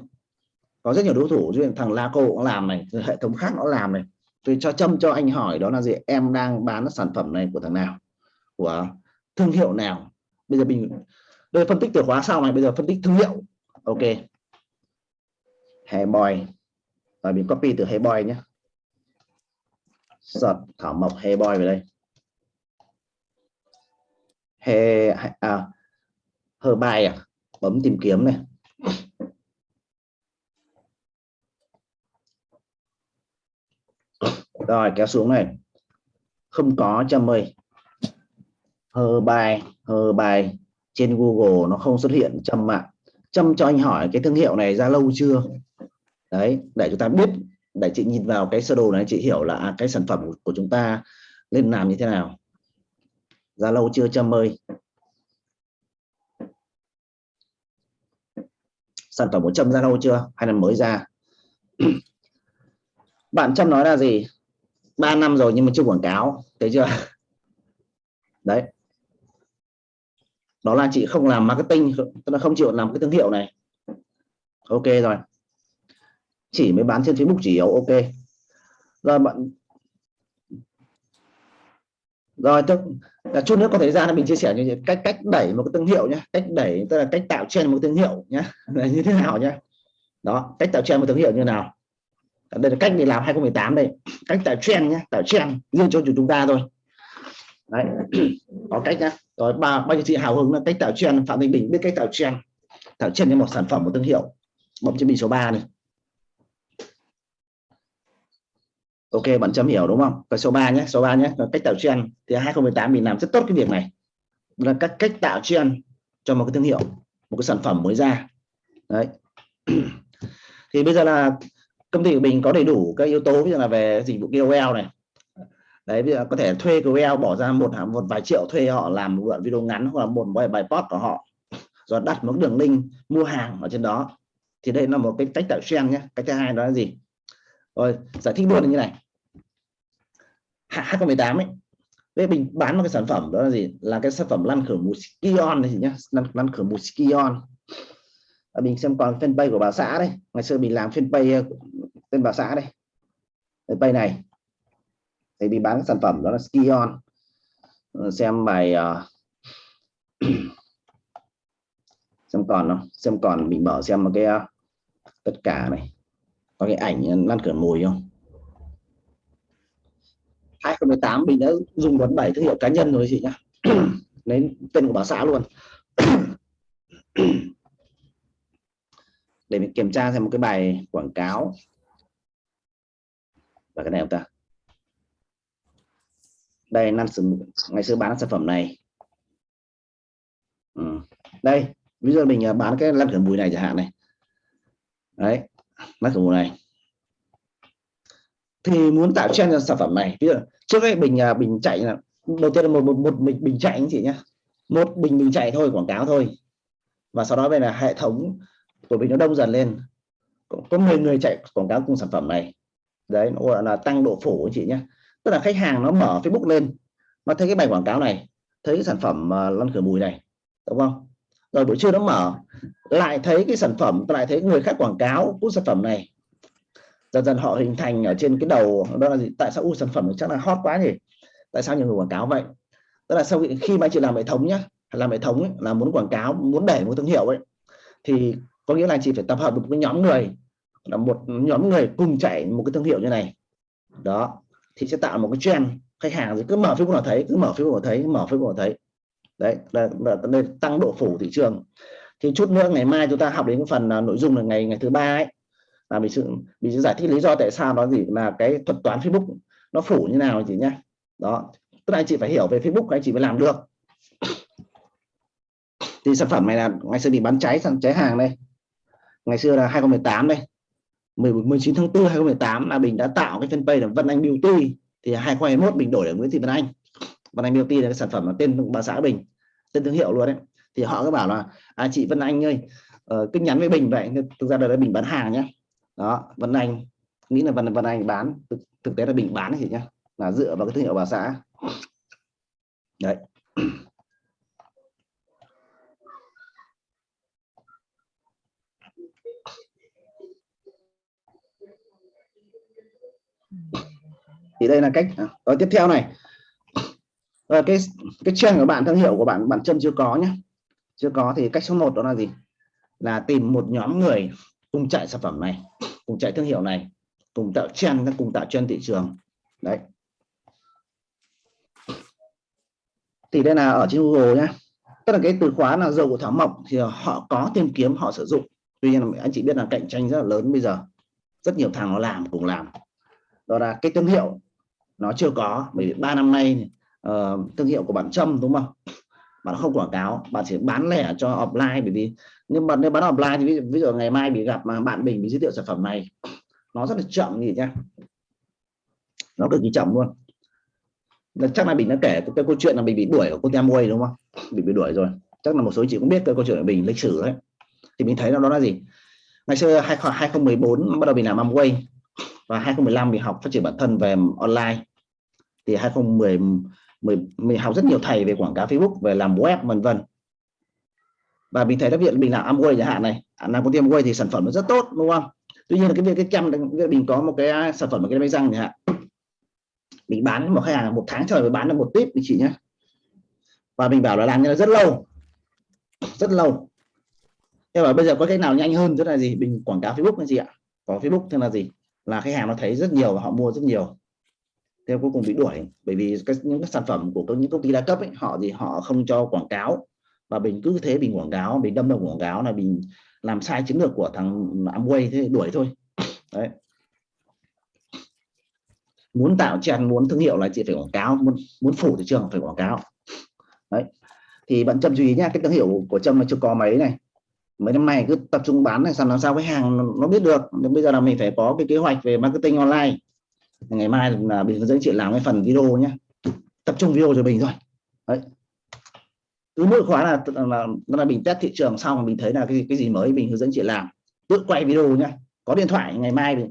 Có rất nhiều đối thủ như thằng Laco cũng làm này hệ thống khác nó làm này. Tôi cho châm cho anh hỏi đó là gì? Em đang bán sản phẩm này của thằng nào? Của thương hiệu nào? Bây giờ mình đây phân tích từ khóa sau này bây giờ phân tích thương hiệu. Ok. Hairboy. Và mình copy từ Hairboy nhé. Search thảo mộc Hairboy về đây. Hey à, bài à? Bấm tìm kiếm này. Rồi kéo xuống này. Không có trăm mười hờ bài hờ bài trên Google nó không xuất hiện châm ạ. Châm cho anh hỏi cái thương hiệu này ra lâu chưa? Đấy, để chúng ta biết, để chị nhìn vào cái sơ đồ này, chị hiểu là à, cái sản phẩm của chúng ta nên làm như thế nào. Ra lâu chưa châm ơi? Sản phẩm của châm ra lâu chưa? Hay là mới ra? Bạn châm nói là gì? 3 năm rồi nhưng mà chưa quảng cáo, thấy chưa? Đấy đó là chị không làm marketing, tức là không chịu làm cái thương hiệu này. Ok rồi. Chỉ mới bán trên Facebook chỉ yếu ok. Rồi bạn rồi, tức là chút nữa có thời gian là mình chia sẻ như cách cách đẩy một cái thương hiệu nhé cách đẩy, tức là cách tạo trend một thương hiệu nhé là như thế nào nhé đó, cách tạo trend một thương hiệu như nào. Đây là cách để làm 2018 đây. Cách tạo trend nhé tạo trend riêng cho chúng ta thôi đấy. Có cách nhá. Rồi ba ba chị hào hứng là cách tạo trend phạm thanh bình biết cách tạo trend tạo trend cho một sản phẩm một thương hiệu. Bấm trên bình số 3 này. Ok, bạn chấm hiểu đúng không? Cái số 3 nhé, số 3 nhé. Là cách tạo trend thì 2018 mình làm rất tốt cái việc này. Là các cách tạo trend cho một cái thương hiệu, một cái sản phẩm mới ra. Đấy. Thì bây giờ là công ty của mình có đầy đủ các yếu tố bây giờ là về dịch vụ KOL này đấy bây giờ có thể thuê KOL bỏ ra một một vài triệu thuê họ làm một đoạn video ngắn hoặc là một bài bài post của họ. Rồi đặt một đường link mua hàng ở trên đó. Thì đây là một cái cách tạo trang nhé. Cách thứ hai đó là gì? Rồi giải thích luôn là như này. 2018 ấy đây mình bán một cái sản phẩm đó là gì? Là cái sản phẩm lăn khử mùi skion này nhá lăn, lăn khử mùi skion à, mình xem còn fanpage của bà xã đây. Ngày xưa mình làm fanpage ờ, tên bà xã đây. Fanpage này thì đi bán sản phẩm đó là skion. Ờ, xem bài uh, xem còn không? Xem còn mình mở xem một cái uh, tất cả này. Có cái ảnh lan cửa mùi không? 2018 mình đã dùng đoán bảy thương hiệu cá nhân rồi chị nhá. Lấy tên của bà xã luôn. Để mình kiểm tra xem một cái bài quảng cáo. Và cái này không ta? Đây năm ngày xưa bán sản phẩm này. Ừ. đây ví dụ mình à, bán cái lăn khử mùi này chẳng hạn này. Đấy lăn khử mùi này. Thì muốn tạo trend cho sản phẩm này ví dụ trước đây bình bình à, chạy là đầu tiên là một một, một bình, bình chạy anh chị nhé một bình bình chạy thôi quảng cáo thôi. Và sau đó về là hệ thống của mình nó đông dần lên. Có 10 người chạy quảng cáo cùng sản phẩm này. Đấy nó gọi là tăng độ phủ anh chị nhé tức là khách hàng nó mở Facebook lên nó thấy cái bài quảng cáo này thấy cái sản phẩm uh, lăn khử mùi này đúng không? Rồi buổi trưa nó mở lại thấy cái sản phẩm lại thấy người khác quảng cáo của sản phẩm này. Dần dần họ hình thành ở trên cái đầu đó là gì? Tại sao u sản phẩm chắc là hot quá nhỉ? Tại sao nhiều người quảng cáo vậy? Tức là sau khi mà anh chị làm hệ thống nhá làm hệ thống ấy, là muốn quảng cáo muốn đẩy một thương hiệu ấy thì có nghĩa là anh chị phải tập hợp được một cái nhóm người là một nhóm người cùng chạy một cái thương hiệu như này. Đó thì sẽ tạo một cái trend. Khách hàng thì cứ mở Facebook là thấy cứ mở Facebook là thấy mở Facebook là thấy. Đấy là, là, là tăng độ phủ thị trường. Thì chút nữa ngày mai chúng ta học đến cái phần uh, nội dung là ngày ngày thứ ba ấy là mình sự mình sẽ giải thích lý do tại sao nó gì là cái thuật toán Facebook nó phủ như nào chị nhé đó tức là anh chị phải hiểu về Facebook anh chị mới làm được. Thì sản phẩm này là ngày xưa bị bán cháy sang cháy hàng đây. Ngày xưa là 2018 đây. 19 tháng 4 2018 là mình đã tạo cái fanpage là Vân Anh Beauty. Thì 2021 mình đổi là Nguyễn Thị Vân Anh. Vân Anh Beauty là cái sản phẩm là tên bà xã Bình tên thương hiệu luôn đấy. Thì họ cứ bảo là à, chị Vân Anh ơi uh, cứ nhắn với Bình vậy thực ra là Bình bán hàng nhé đó Vân Anh nghĩ là Vân Vân Anh bán thực, thực tế là Bình bán thì nhá là dựa vào cái thương hiệu bà xã. Đấy. Thì đây là cách rồi tiếp theo này. Rồi cái cái trang của bạn, thương hiệu của bạn bạn chân chưa có nhé. Chưa có thì cách số 1 đó là gì? Là tìm một nhóm người cùng chạy sản phẩm này, cùng chạy thương hiệu này, cùng tạo trend, cùng tạo trend thị trường. Đấy. Thì đây là ở trên Google nhé. Tức là cái từ khóa là dầu của thảo mộc thì họ có tìm kiếm, họ sử dụng. Tuy nhiên là anh chị biết là cạnh tranh rất là lớn bây giờ. Rất nhiều thằng nó làm, cùng làm. Đó là cái thương hiệu nó chưa có bởi vì ba năm nay uh, thương hiệu của bạn Trâm đúng không? Bạn không quảng cáo bạn chỉ bán lẻ cho offline bởi vì nhưng mà nếu bán offline thì ví dụ, ví dụ ngày mai bị gặp mà bạn mình bị giới thiệu sản phẩm này nó rất là chậm gì nhá. Nó cực kỳ chậm luôn. Chắc là mình đã kể cái, câu chuyện là mình bị đuổi ở cô Amway đúng không? Bị bị đuổi rồi. Chắc là một số chị cũng biết cái câu chuyện của mình lịch sử đấy. Thì mình thấy nó đó là gì? Ngày xưa 2014 bắt đầu mình làm Amway và 2015 mình học phát triển bản thân về online. Thì 2010 10, mình học rất nhiều thầy về quảng cáo Facebook về làm web vân vân. Và mình thấy đặc biệt mình làm Amway chẳng hạn này. Làm công ty Amway thì sản phẩm nó rất tốt đúng không? Tuy nhiên là cái việc cái chăm mình có một cái sản phẩm một cái máy răng chẳng hạn. Mình bán một khách hàng một tháng trời mới bán được một tip mình chị nhé và mình bảo là làm như là rất lâu. Rất lâu. Thế mà bây giờ có cách nào nhanh hơn? Tức là gì? Mình quảng cáo Facebook cái gì ạ? Có Facebook tức là gì? Là khách hàng nó thấy rất nhiều và họ mua rất nhiều. Theo cuối cùng bị đuổi bởi vì các những cái sản phẩm của các những công ty đa cấp ấy, họ thì họ không cho quảng cáo. Và mình cứ thế mình quảng cáo mình đâm đầu quảng cáo là mình làm sai chiến lược của thằng Amway thế đuổi thôi. Đấy. Muốn tạo trend muốn thương hiệu là chị phải quảng cáo muốn muốn phủ thị trường phải quảng cáo. Đấy. Thì bạn chăm chú ý nhá cái thương hiệu của trâm là chưa có mấy này mấy năm nay cứ tập trung bán này sao làm sao với hàng nó biết được. Nhưng bây giờ là mình phải có cái kế hoạch về marketing online. Ngày mai là mình hướng dẫn chị làm cái phần video nhé. Tập trung video cho mình rồi đấy. Cứ mỗi khóa là là, là mình test thị trường xong mình thấy là cái cái gì mới mình hướng dẫn chị làm. Tự quay video nhé có điện thoại ngày mai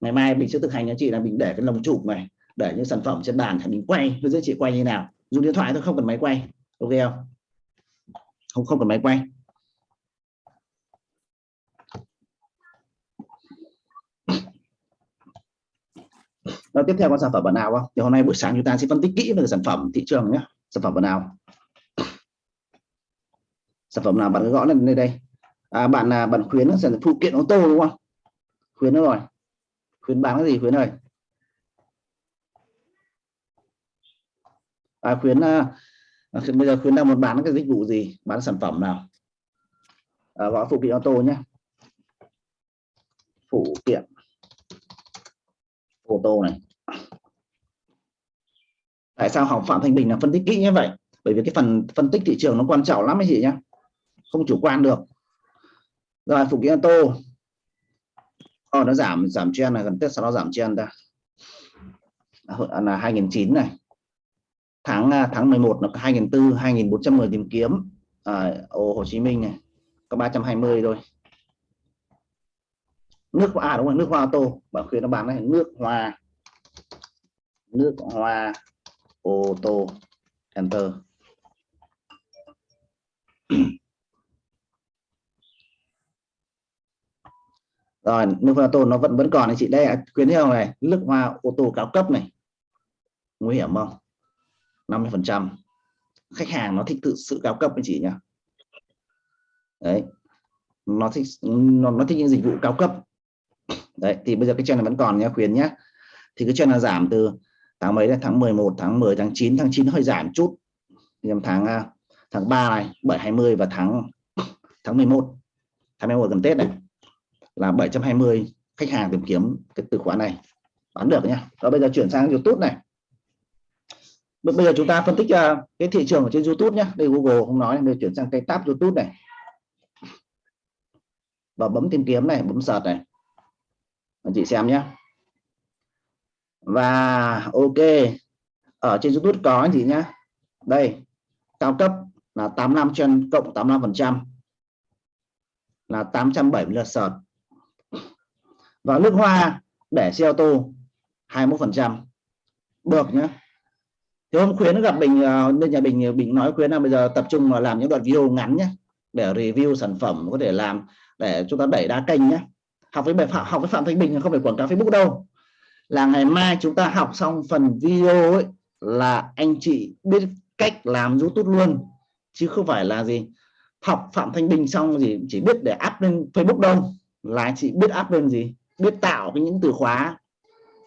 ngày mai mình sẽ thực hành cho chị là mình để cái lồng chụp này để những sản phẩm trên bàn thì mình quay hướng dẫn chị quay như nào. Dùng điện thoại thôi không cần máy quay. Ok không? Không không cần máy quay. Rồi tiếp theo con sản phẩm bản nào không? Thì hôm nay buổi sáng chúng ta sẽ phân tích kỹ về sản phẩm thị trường nhé. Sản phẩm bản nào? Sản phẩm nào bạn cứ gõ lên đây đây. À, bạn là bạn khuyến sản phụ kiện ô tô đúng không? Khuyến nữa rồi. Khuyến bán cái gì khuyến ơi? À, khuyến à, à, bây giờ khuyến đang muốn bán cái dịch vụ gì? Bán sản phẩm nào? À, gõ phụ kiện ô tô nhé. Phụ kiện ô tô này. Tại sao học phạm thanh bình là phân tích kỹ như vậy? Bởi vì cái phần phân tích thị trường nó quan trọng lắm anh chị nhé không chủ quan được. Rồi phụ kiện ô tô. Oh, nó giảm giảm trend này gần tết sau nó giảm trend ta. À, là 2009 này. Tháng à, tháng 11 là 2004 2410 tìm kiếm. À, Hồ Chí Minh này có 320 thôi nước hoa à, đúng rồi nước hoa ô tô. Bảo khuyên nó bán này nước hoa. Nước hoa ô tô. Enter. Rồi nước hoa ô tô nó vẫn vẫn còn này chị. Đây khuyến hiệu này? Nước hoa ô tô cao cấp này. Nguy hiểm không? 50 phần trăm. Khách hàng nó thích tự sự cao cấp anh chị nhá đấy. Nó thích nó, nó thích những dịch vụ cao cấp đấy, thì bây giờ cái trend này vẫn còn nhé, khuyến nhé. Thì cái trend là giảm từ tháng mấy đấy? Tháng 11 tháng 10 tháng 9 tháng 9 hơi giảm chút. Nhưng tháng à, tháng 3 này 720 và tháng tháng 11 tháng 11 gần Tết này, là 720 khách hàng tìm kiếm cái từ khóa này. Bán được nhá. Và bây giờ chuyển sang YouTube này. Bây giờ chúng ta phân tích à, cái thị trường ở trên YouTube nhé đây Google không nói, đây chuyển sang cái tab YouTube này. Và bấm tìm kiếm này, bấm sợt này anh chị xem nhé. Và ok, ở trên YouTube có anh chị nhé. Đây, cao cấp là 85 trên cộng 85 phần trăm là 870 lượt sợt. Và nước hoa để xe ô tô 21 phần trăm. Được nhé. Thì hôm khuyến gặp bình ờ, bên nhà bình bình nói khuyến là bây giờ tập trung vào làm những đoạn video ngắn nhé, để review sản phẩm có thể làm, để chúng ta đẩy đa kênh nhé học với bài phạm, học với phạm thanh bình không phải quảng cáo facebook đâu. Là ngày mai chúng ta học xong phần video ấy, là anh chị biết cách làm youtube luôn. Chứ không phải là gì, học phạm thanh bình xong gì chỉ biết để up lên facebook đâu. Là anh chị biết up lên gì, biết tạo cái những từ khóa,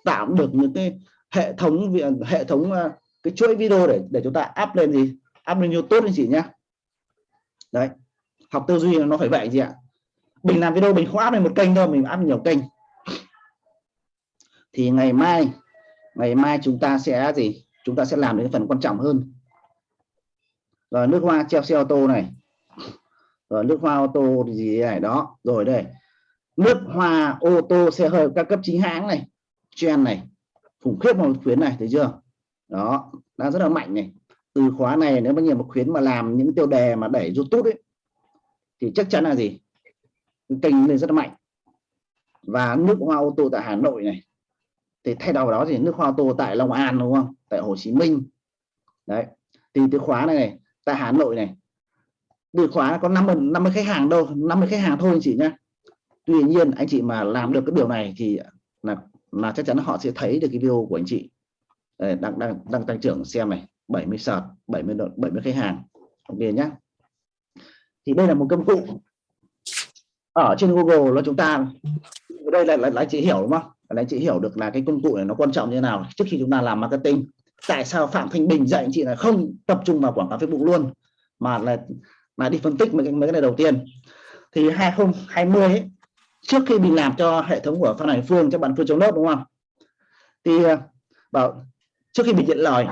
tạo được những cái hệ thống hệ thống ờ, cái chuỗi video để để chúng ta up lên gì, up lên youtube anh chị nhé đấy, học tư duy nó phải vậy gì ạ mình làm video mình không áp lên một kênh đâu mình áp nhiều kênh. Thì ngày mai ngày mai chúng ta sẽ gì? Chúng ta sẽ làm đến phần quan trọng hơn. Rồi nước hoa treo xe ô tô này. Rồi nước hoa ô tô gì này đó. Rồi đây. Nước hoa ô tô xe hơi các cấp chính hãng này trend này. Khủng khiếp một khuyến này thấy chưa? Đó đang rất là mạnh này. Từ khóa này nếu mà nhiều một khuyến mà làm những tiêu đề mà đẩy youtube ấy, thì chắc chắn là gì? Kênh lên rất mạnh. Và nước hoa ô tô tại Hà Nội này thì thay đầu đó thì nước hoa ô tô tại Long An đúng không? Tại Hồ Chí Minh. Đấy thì từ khóa này, này tại Hà Nội này từ khóa có 50 50 khách hàng đâu 50 khách hàng thôi anh chị nhé tuy nhiên anh chị mà làm được cái điều này thì là là chắc chắn họ sẽ thấy được cái video của anh chị. Đây, đang đang đang tăng trưởng xem này 70 sợt 70 70 khách hàng. Ok nhé thì đây là một công cụ ở trên Google là chúng ta đây là, là, là chị hiểu đúng không? Là chị hiểu được là cái công cụ này nó quan trọng như thế nào trước khi chúng ta làm marketing tại sao Phạm Thanh Bình dạy anh chị là không tập trung vào quảng cáo Facebook luôn mà là mà đi phân tích mấy cái, mấy cái này đầu tiên. Thì 2020 ấy, trước khi mình làm cho hệ thống của Phan Hải Phương cho bạn Phương chống lớp đúng không? Thì à, bảo trước khi mình nhận lời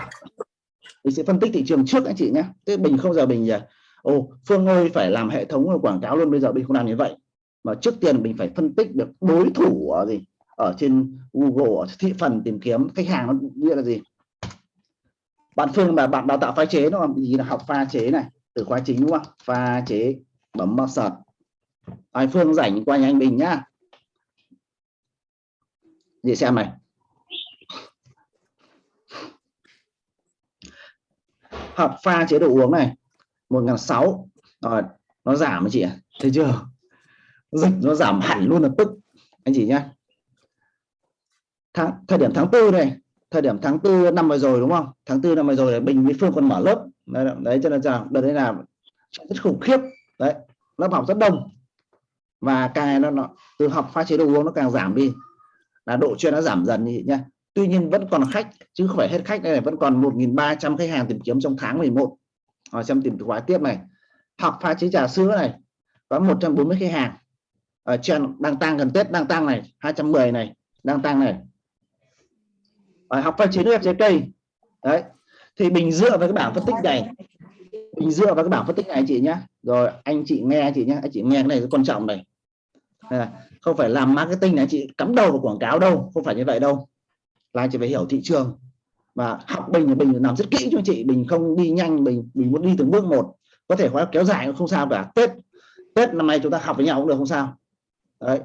mình sẽ phân tích thị trường trước anh chị nhé. Thế bình không giờ bình giờ ồ Phương ơi phải làm hệ thống quảng cáo luôn bây giờ mình không làm như vậy mà trước tiên mình phải phân tích được đối thủ ở gì? Ở trên Google, ở thị phần tìm kiếm, khách hàng nó nghĩa là gì? Bạn Phương là bạn đào tạo pha chế, đúng không? Gì là học pha chế này, từ khóa chính, đúng không pha chế bấm vào sợt ai Phương rảnh qua nhà anh Bình nhá. Để xem này. Học pha chế độ uống này, một ngàn sáu. Rồi, nó giảm chị ạ. Thấy chưa? Dịch nó giảm hẳn luôn là tức. Anh chị nhé tháng thời điểm tháng tư này thời điểm tháng tư năm vừa rồi đúng không? Tháng tư năm vừa rồi bình với phương còn mở lớp. Đấy, đấy cho nên là đợt đấy là rất khủng khiếp. Đấy lớp học rất đông. Và càng nó, nó từ học pha chế đồ uống nó càng giảm đi. Là độ chuyên nó giảm dần đi nhá. Tuy nhiên vẫn còn khách chứ không phải hết khách đây này vẫn còn 1.300 khách hàng tìm kiếm trong tháng 11 họ xem tìm khóa tiếp này. Học pha chế trà sữa này có 140 khách hàng. Ờ, ở trên đang tăng gần Tết, đang tăng này 210 này, đang tăng này. Ở học phân chế fjk trái cây. Đấy. Thì mình dựa vào cái bảng phân tích này. Mình dựa vào cái bảng phân tích này chị nhé rồi, anh chị nghe chị nhé anh chị nghe cái này rất quan trọng này. Không phải làm marketing này chị cắm đầu vào quảng cáo đâu. Không phải như vậy đâu. Là anh chị phải hiểu thị trường. Và học bình thì bình làm rất kỹ cho chị. Bình không đi nhanh, bình mình muốn đi từng bước một. Có thể khóa kéo dài cũng không sao cả. Tết tết năm nay chúng ta học với nhau cũng được, không sao đấy.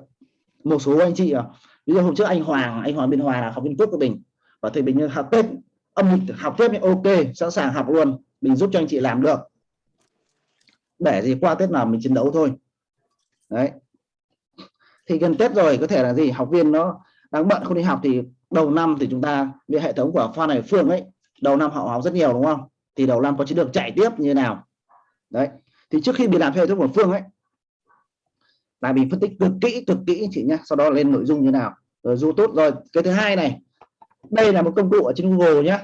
Một số anh chị à ví dụ hôm trước anh Hoàng anh Hoàng bên Hòa là học viên cốt của mình, và thầy Bình học tết, âm lịch học tết ok, sẵn sàng học luôn, mình giúp cho anh chị làm được. Để gì qua tết nào mình chiến đấu thôi. Đấy. Thì gần tết rồi, có thể là gì, học viên nó đang bận không đi học thì đầu năm thì chúng ta với hệ thống của Phan Hải Phương ấy, đầu năm họ học rất nhiều, đúng không? Thì đầu năm có chiến lược chạy tiếp như thế nào? Đấy. Thì trước khi mình làm hệ thống của Phương ấy là mình phân tích cực kỹ cực kỹ chị nhé, sau đó lên nội dung như nào. Ờ, rồi YouTube rồi. Cái thứ hai này, đây là một công cụ ở trên Google nhé.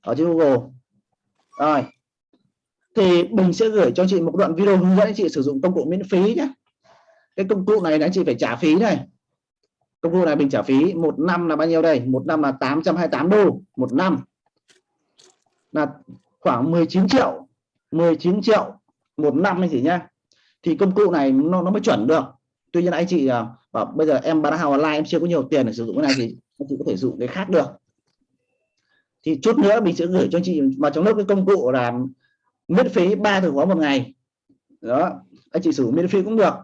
Ở trên Google. Rồi. Thì mình sẽ gửi cho chị một đoạn video hướng dẫn chị sử dụng công cụ miễn phí nhé. Cái công cụ này là chị phải trả phí này. Công cụ này mình trả phí một năm là bao nhiêu đây? Một năm là 828 đô. Một năm là khoảng 19 triệu. 19 triệu một năm anh chị nhá thì công cụ này nó nó mới chuẩn được. Tuy nhiên anh chị à, bảo bây giờ em bán hàng online em chưa có nhiều tiền để sử dụng cái này thì anh chị có thể dùng cái khác được. Thì chút nữa mình sẽ gửi cho chị vào trong lớp cái công cụ là miễn phí ba từ khóa một ngày. Đó anh chị sử dụng miễn phí cũng được.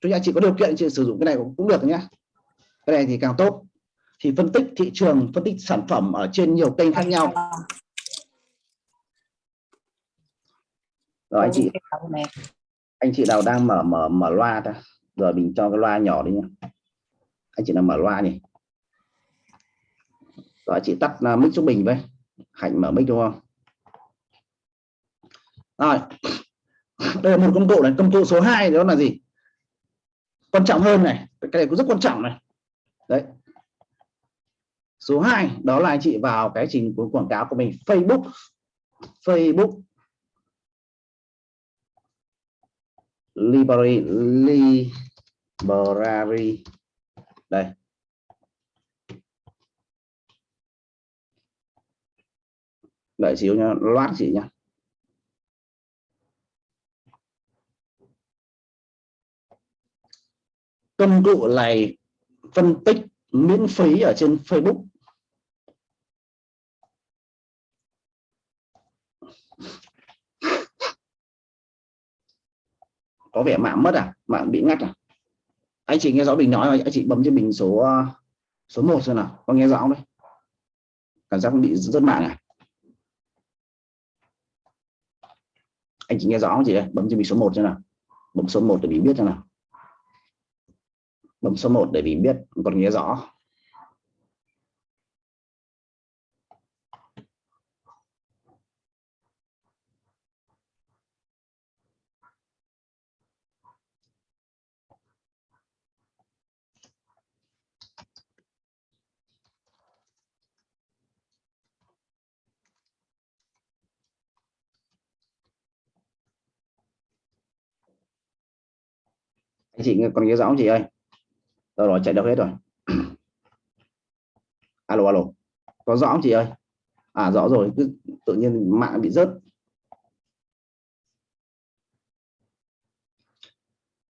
Chúng anh chị có điều kiện chị sử dụng cái này cũng, cũng được nhé. Cái này thì càng tốt. Thì phân tích thị trường phân tích sản phẩm ở trên nhiều kênh khác nhau. Rồi anh chị anh chị nào đang mở mở mở loa ta? Rồi mình cho cái loa nhỏ đi nhá. anh chị nào mở loa nhỉ? Rồi chị tắt uh, mic cho bình với. Hạnh mở mic đúng không rồi. Đây là một công cụ này công cụ số 2 đó là gì? Quan trọng hơn này. Cái này cũng rất quan trọng này. Đấy. Số 2 đó là anh chị vào cái trình của quảng cáo của mình. Facebook. Facebook. Library library đây. Đợi xíu nha loát chị nha công cụ này phân tích miễn phí ở trên Facebook. Có vẻ mạng mất à? Mạng bị ngắt à? Anh chị nghe rõ mình nói rồi anh chị bấm cho mình số ờ, số 1 xem nào, có nghe rõ không đấy? Cảm giác bị rất mạng à? Anh chị nghe rõ không chị đây bấm cho mình số 1 xem nào. Bấm số 1 để mình biết xem nào. Bấm số 1 để mình biết, còn nghe rõ. Chị còn nghe rõ không chị ơi? Rồi rồi, chạy đâu hết rồi? Alo alo. Có rõ không chị ơi? À rõ rồi, cứ tự nhiên mạng bị rớt.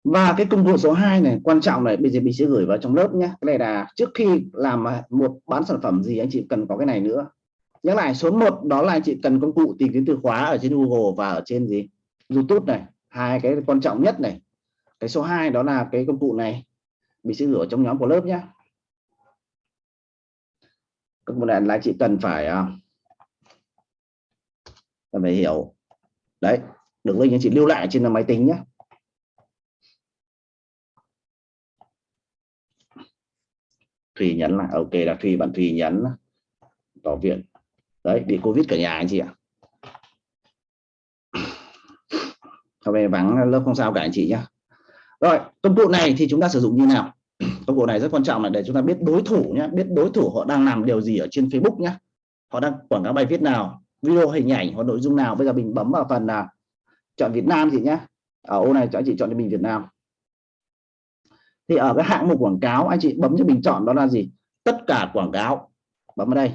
Và cái công cụ số 2 này, quan trọng này, bây giờ mình sẽ gửi vào trong lớp nhé cái này là trước khi làm một bán sản phẩm gì, anh chị cần có cái này nữa. Nhắc lại, số 1 đó là anh chị cần công cụ tìm kiếm từ khóa ở trên Google và ở trên gì? YouTube này. Hai cái quan trọng nhất này cái số 2 đó là cái công cụ này. Mình sẽ gửi trong nhóm của lớp nhé công cụ này là chị cần phải à, cần phải hiểu. Đấy, được link chị lưu lại trên máy tính nhé Thùy nhấn là ok, là Thùy, bạn Thùy nhấn tỏ viện đấy, bị Covid cả nhà anh chị ạ. Hôm nay vắng, lớp không sao cả anh chị nhé rồi công cụ này thì chúng ta sử dụng như nào? Công cụ này rất quan trọng là để chúng ta biết đối thủ nhé biết đối thủ họ đang làm điều gì ở trên Facebook nhé họ đang quảng cáo bài viết nào, video, hình ảnh hoặc nội dung nào. Bây giờ mình bấm vào phần là chọn Việt Nam chị nhé ở ô này cho anh chị chọn cho mình Việt Nam. Thì ở cái hạng mục quảng cáo, anh chị bấm cho mình chọn đó là gì? Tất cả quảng cáo. Bấm vào đây.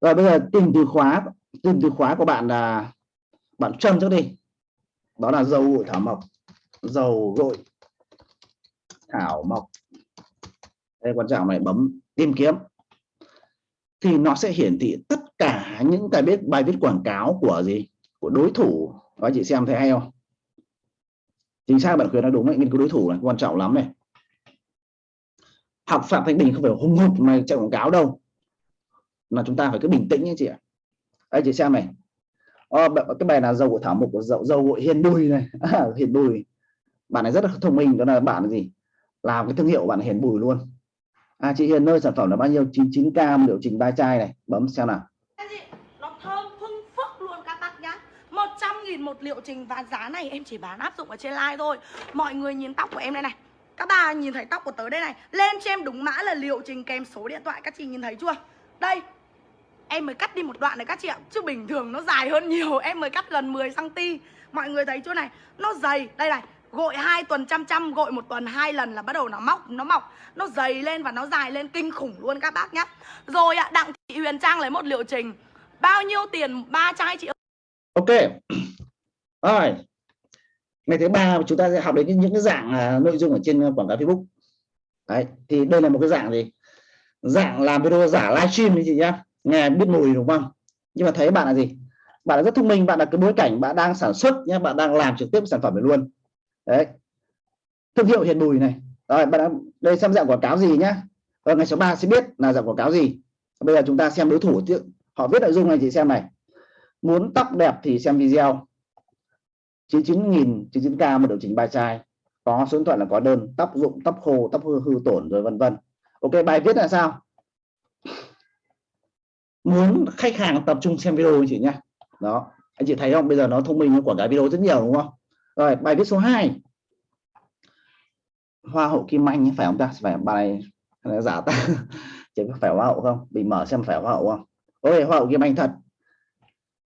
Rồi bây giờ tìm từ khóa, tìm từ khóa của bạn là, bạn trâm trước đi. Đó là dầu gội thảo mộc dầu gội thảo mộc. Đây quan trọng này bấm tìm kiếm. Thì nó sẽ hiển thị tất cả những cái biết bài viết quảng cáo của gì? Của đối thủ. Các chị xem thấy hay không? Chính xác bạn khuyến nói đúng đấy nghiên cứu đối thủ này quan trọng lắm này. Học phạm thanh bình không phải hung hục mà chạy quảng cáo đâu. Mà chúng ta phải cứ bình tĩnh nhé chị ạ. Đây chị xem này. Ờ, cái bài là dầu của thảo mộc của dầu dầu gội hiền đùi này. À, hiền đùi bạn này rất là thông minh, đó là bạn là gì? Làm cái thương hiệu bạn hiền bùi luôn. À chị hiền nơi sản phẩm là bao nhiêu? 99 cam liệu trình ba chai này. Bấm xem nào. Nó thơm phưng phức luôn các bác nhá. 100 nghìn một liệu trình và giá này em chỉ bán áp dụng ở trên live thôi. Mọi người nhìn tóc của em đây này. Các bà nhìn thấy tóc của tớ đây này. Lên cho em đúng mã là liệu trình kèm số điện thoại. Các chị nhìn thấy chưa? Đây. Em mới cắt đi một đoạn này các chị ạ. Chứ bình thường nó dài hơn nhiều. Em mới cắt gần 10 cm mọi người thấy chỗ này? Nó dày. Đây này gội hai tuần chăm chăm gội một tuần hai lần là bắt đầu nó móc nó mọc nó dày lên và nó dài lên kinh khủng luôn các bác nhá. Rồi ạ đặng thị huyền trang lấy một liệu trình. Bao nhiêu tiền ba chai chị ok. Rồi. Ngày thứ ba chúng ta sẽ học đến những cái dạng uh, nội dung ở trên quảng cáo facebook. Đấy thì đây là một cái dạng gì? Dạng làm video giả livestream chị nhá. Nghe biết mùi đúng không? Nhưng mà thấy bạn là gì? Bạn là rất thông minh bạn là cái bối cảnh bạn đang sản xuất nhé bạn đang làm trực tiếp sản phẩm này luôn đấy. Thương hiệu hiện bùi này. Rồi bạn đã, đây xem dạng quảng cáo gì nhá. Và ngày số 3 sẽ biết là dạng quảng cáo gì. Bây giờ chúng ta xem đối thủ họ viết nội dung này chị xem này. Muốn tóc đẹp thì xem video. 99.000 99k một điều chỉnh bài trai. Có số điện thoại là có đơn tóc rụng tóc khô tóc hư hư tổn rồi vân vân. Ok bài viết là sao? Muốn khách hàng tập trung xem video anh chị nhá. Đó. Anh chị thấy không? Bây giờ nó thông minh quảng cáo video rất nhiều đúng không? Rồi, bài viết số 2 hoa hậu kim anh, phải không ta? Phải, bài này giả ta. Chỉ phải hoa hậu không? Bị mở xem phải hoa hậu không? Ôi, hoa hậu kim anh thật.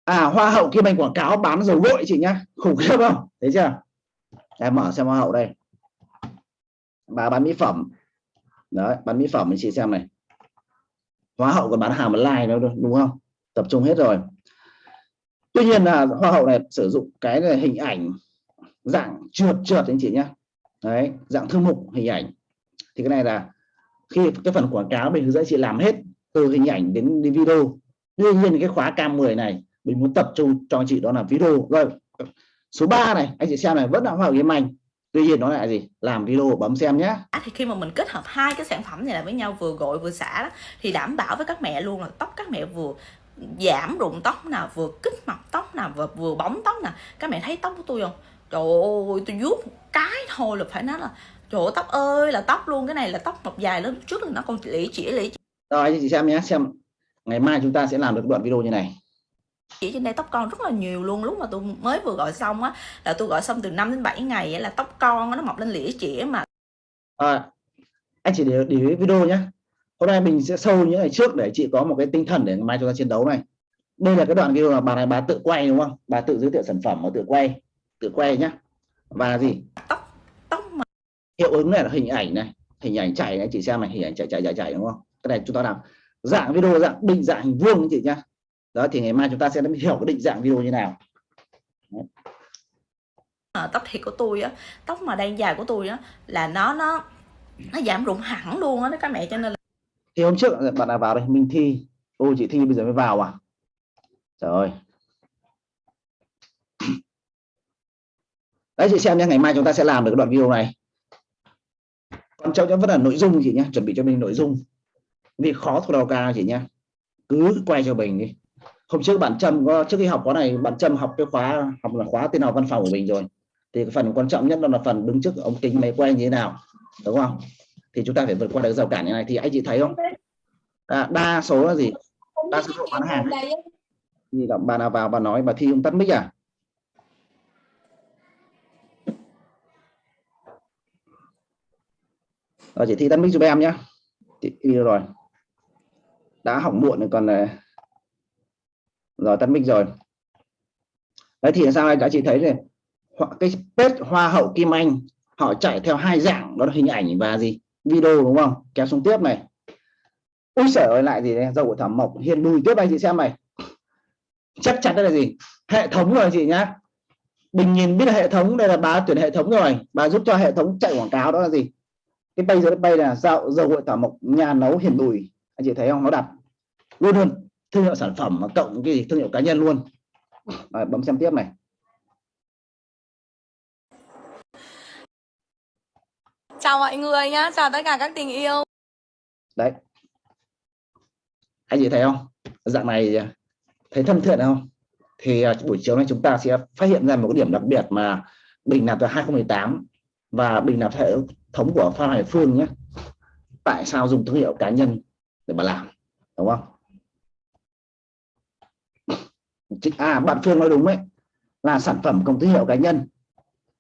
À hoa hậu kim anh quảng cáo bán dầu gội chị nhá. Khủng khiếp không? Thấy chưa? Em mở xem hoa hậu đây. Bà bán mỹ phẩm. Đấy, bán mỹ phẩm chị xem này. Hoa hậu còn bán hàng online nữa, đúng không? Tập trung hết rồi. Tuy nhiên là hoa hậu này sử dụng cái này hình ảnh dạng trượt trượt anh chị nhé đấy dạng thư mục hình ảnh. Thì cái này là khi cái phần quảng cáo mình hướng dẫn chị làm hết từ hình ảnh đến, đến video. Tuy nhiên cái khóa cam 10 này mình muốn tập trung cho chị đó là video. Rồi số 3 này anh chị xem này vẫn là hoa game anh tuy nhiên nó lại gì? Làm video bấm xem nhé à, thì khi mà mình kết hợp hai cái sản phẩm này lại với nhau vừa gội vừa xả đó, thì đảm bảo với các mẹ luôn là tóc các mẹ vừa giảm rụng tóc nào vừa kích mọc tóc nào vừa vừa bóng tóc nào. Các mẹ thấy tóc của tôi không? Trời ơi tôi vuốt cái thôi là phải nói là trời ơi, tóc ơi là tóc luôn cái này là tóc mọc dài lớn trước là nó còn lĩ chỉ lĩ rồi anh chị xem nhé xem ngày mai chúng ta sẽ làm được đoạn video như này. Chỉ trên đây tóc con rất là nhiều luôn lúc mà tôi mới vừa gọi xong á là tôi gọi xong từ 5 đến 7 ngày ấy, là tóc con nó mọc lên lĩa chĩa mà. À, anh chỉ để, để video nhé. Hôm nay mình sẽ sâu những ngày trước để chị có một cái tinh thần để mai chúng ta chiến đấu này. Đây là cái đoạn video là bà này bà tự quay đúng không? Bà tự giới thiệu sản phẩm mà tự quay tự quay nhá. Và gì? Tóc tóc mà. Hiệu ứng này là hình ảnh này. Hình ảnh chạy này chị xem này hình ảnh chạy chạy chạy chạy đúng không? Cái này chúng ta làm dạng video dạng định dạng hình vuông chị nhá. Đó thì ngày mai chúng ta sẽ hiểu cái định dạng video như nào. À, tóc thiệt của tôi á tóc mà đang dài của tôi á là nó nó nó giảm rụng hẳn luôn á các mẹ cho nên là thì hôm trước bạn nào vào đây? Minh thi. Ôi chị thi bây giờ mới vào à? Trời ơi đấy chị xem nhé ngày mai chúng ta sẽ làm được đoạn video này. Còn trọng vẫn là nội dung chị nhé chuẩn bị cho mình nội dung. Vì khó thuộc đầu cao chị nhé. Cứ quay cho mình đi. Hôm trước bạn trâm có trước khi học khóa này bạn trâm học cái khóa học là khóa tên nào văn phòng của mình rồi. Thì cái phần quan trọng nhất đó là phần đứng trước ống kính máy quay như thế nào đúng không? Thì chúng ta phải vượt qua được rào cản như này. Thì anh chị thấy không? À, đa số là gì? Đa số bán hàng. Gì là bà nào vào bà nói bà thi không tắt mic à? Ờ, rồi chị thi tắt mic giúp em nhé chị rồi. Đã hỏng muộn rồi, còn ờ, rồi tắt mic rồi. Đấy, thì sao các chị thấy này cái page hoa hậu kim anh, họ chạy theo hai dạng, đó là hình ảnh và gì? Video, đúng không? Kéo xuống tiếp này. Ui sở ơi, lại gì đây? Dầu của thẩm mộc hiền bùi tiếp anh chị xem này. Chắc chắn đây là gì? Hệ thống rồi chị nhá. Bình nhìn biết là hệ thống, đây là bà tuyển hệ thống rồi. Bà giúp cho hệ thống chạy quảng cáo, đó là gì? Cái bay dưới bay là dầu dầu hội thẩm mộc nhà nấu hiền bùi. Anh chị thấy không? Nó đặt luôn luôn thương hiệu sản phẩm mà cộng cái gì thương hiệu cá nhân luôn. Rồi, bấm xem tiếp này. Chào mọi người nhá chào tất cả các tình yêu. Đấy. Anh chị thấy không? Dạng này thấy thân thiện không? Thì à, buổi chiều nay chúng ta sẽ phát hiện ra một cái điểm đặc biệt mà bình nạp từ 2018 và bình nạp hệ thống của Phan Hải Phương nhé. Tại sao dùng thương hiệu cá nhân để mà làm, đúng không? À bạn Phương nói đúng đấy. Là sản phẩm công thương hiệu cá nhân.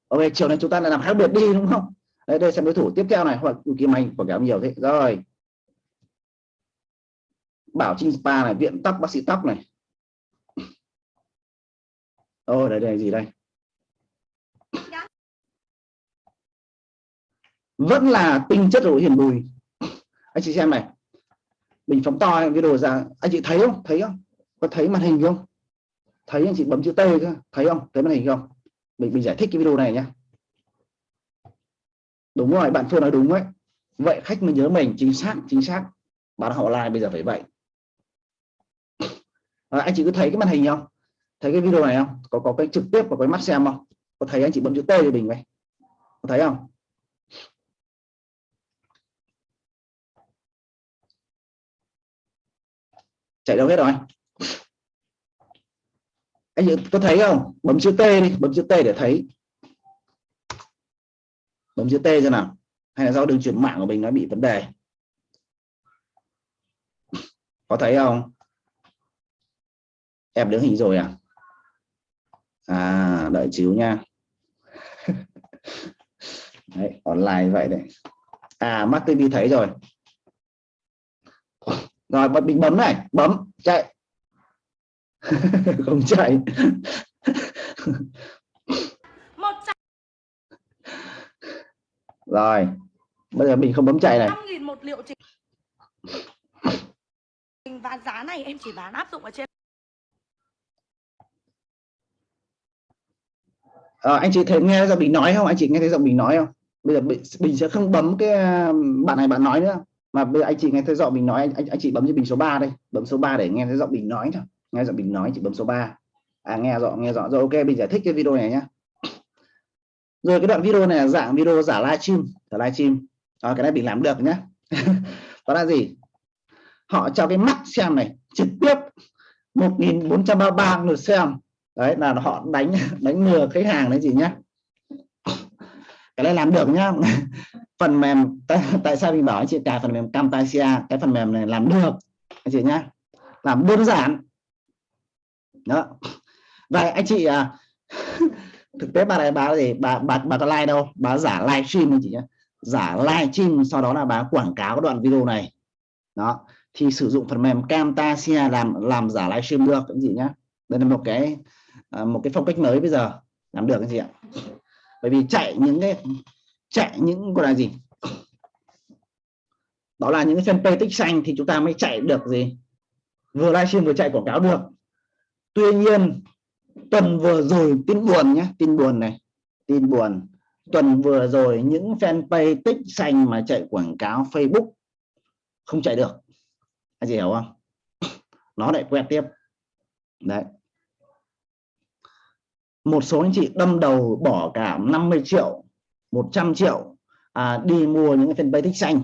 Ok, chiều nay chúng ta lại làm khác biệt đi, đúng không? Đấy, đây xem đối thủ tiếp theo này, hoặc kim anh quảng cáo nhiều thế. Rồi. Bảo trinh spa này, viện tóc, bác sĩ tóc này. Ô đây đây, gì đây? Vẫn là tinh chất rồi hiền bùi. Anh chị xem này mình phóng to video ra anh chị thấy không? Thấy không? Có thấy màn hình không? Thấy anh chị bấm chữ T cơ thấy không? Thấy màn hình không? Mình mình giải thích cái video này nhé đúng rồi bạn Phương nói đúng đấy vậy khách mới nhớ mình chính xác chính xác. Bán họ like bây giờ phải vậy. À, anh chị cứ thấy cái màn hình không? Thấy cái video này không? Có có cái trực tiếp và cái mắt xem không? Có thấy anh chị bấm chữ T cho mình vậy có thấy không? Chạy đâu hết rồi? Anh có thấy không? Bấm chữ T đi bấm chữ T để thấy. Bấm chữ T cho nào. Hay là do đường truyền mạng của mình nó bị vấn đề? Có thấy không? Em đứng hình rồi à? À đợi chiếu nha. Đấy, online vậy đấy. À mắt TV thấy rồi rồi mình bấm này. Bấm chạy. Không chạy. Rồi bây giờ mình không bấm chạy này. 5.000 một liệu trình. Và giá này em chỉ bán áp dụng ở trên. À, anh chị thấy nghe giọng mình nói không? Anh chị nghe thấy giọng mình nói không? Bây giờ mình sẽ không bấm cái bạn này bạn nói nữa mà bây giờ anh chị nghe thấy giọng mình nói anh, anh, anh chị bấm cho bình số 3 đây. Bấm số 3 để nghe thấy giọng mình nói thôi. Nghe giọng mình nói chị bấm số 3 à nghe rõ nghe rõ. Rồi ok mình giải thích cái video này nhá. Rồi cái đoạn video này là dạng video giả livestream. Giả livestream. À, cái này mình làm được nhá. Đó là gì? Họ cho cái mắt xem này trực tiếp 1433 lượt xem. Đấy là họ đánh đánh lừa khách hàng đấy gì nhá. Cái này làm được nhá phần mềm tại, tại sao mình bảo anh chị cài phần mềm Camtasia? Cái phần mềm này làm được anh chị nhá. Làm đơn giản. Đó. Vậy anh chị à, thực tế bà này bà gì? Bà bà bà có like đâu. Bà giả live stream anh chị nhé giả live stream sau đó là bà quảng cáo đoạn video này. Đó. Thì sử dụng phần mềm Camtasia làm làm giả live stream được anh chị nhé đây là một cái à, một cái phong cách mới bây giờ. Làm được anh chị ạ. Bởi vì chạy những cái chạy những gọi là gì? Đó là những cái fanpage tích xanh thì chúng ta mới chạy được gì? Vừa livestream vừa chạy quảng cáo được. Tuy nhiên, tuần vừa rồi tin buồn nhé, tin buồn này, tin buồn. Tuần vừa rồi những fanpage tích xanh mà chạy quảng cáo Facebook không chạy được. Anh chị hiểu không? Nó lại quẹt tiếp. Đấy. Một số anh chị đâm đầu bỏ cả 50 triệu 100 triệu à, đi mua những cái fanpage tích xanh.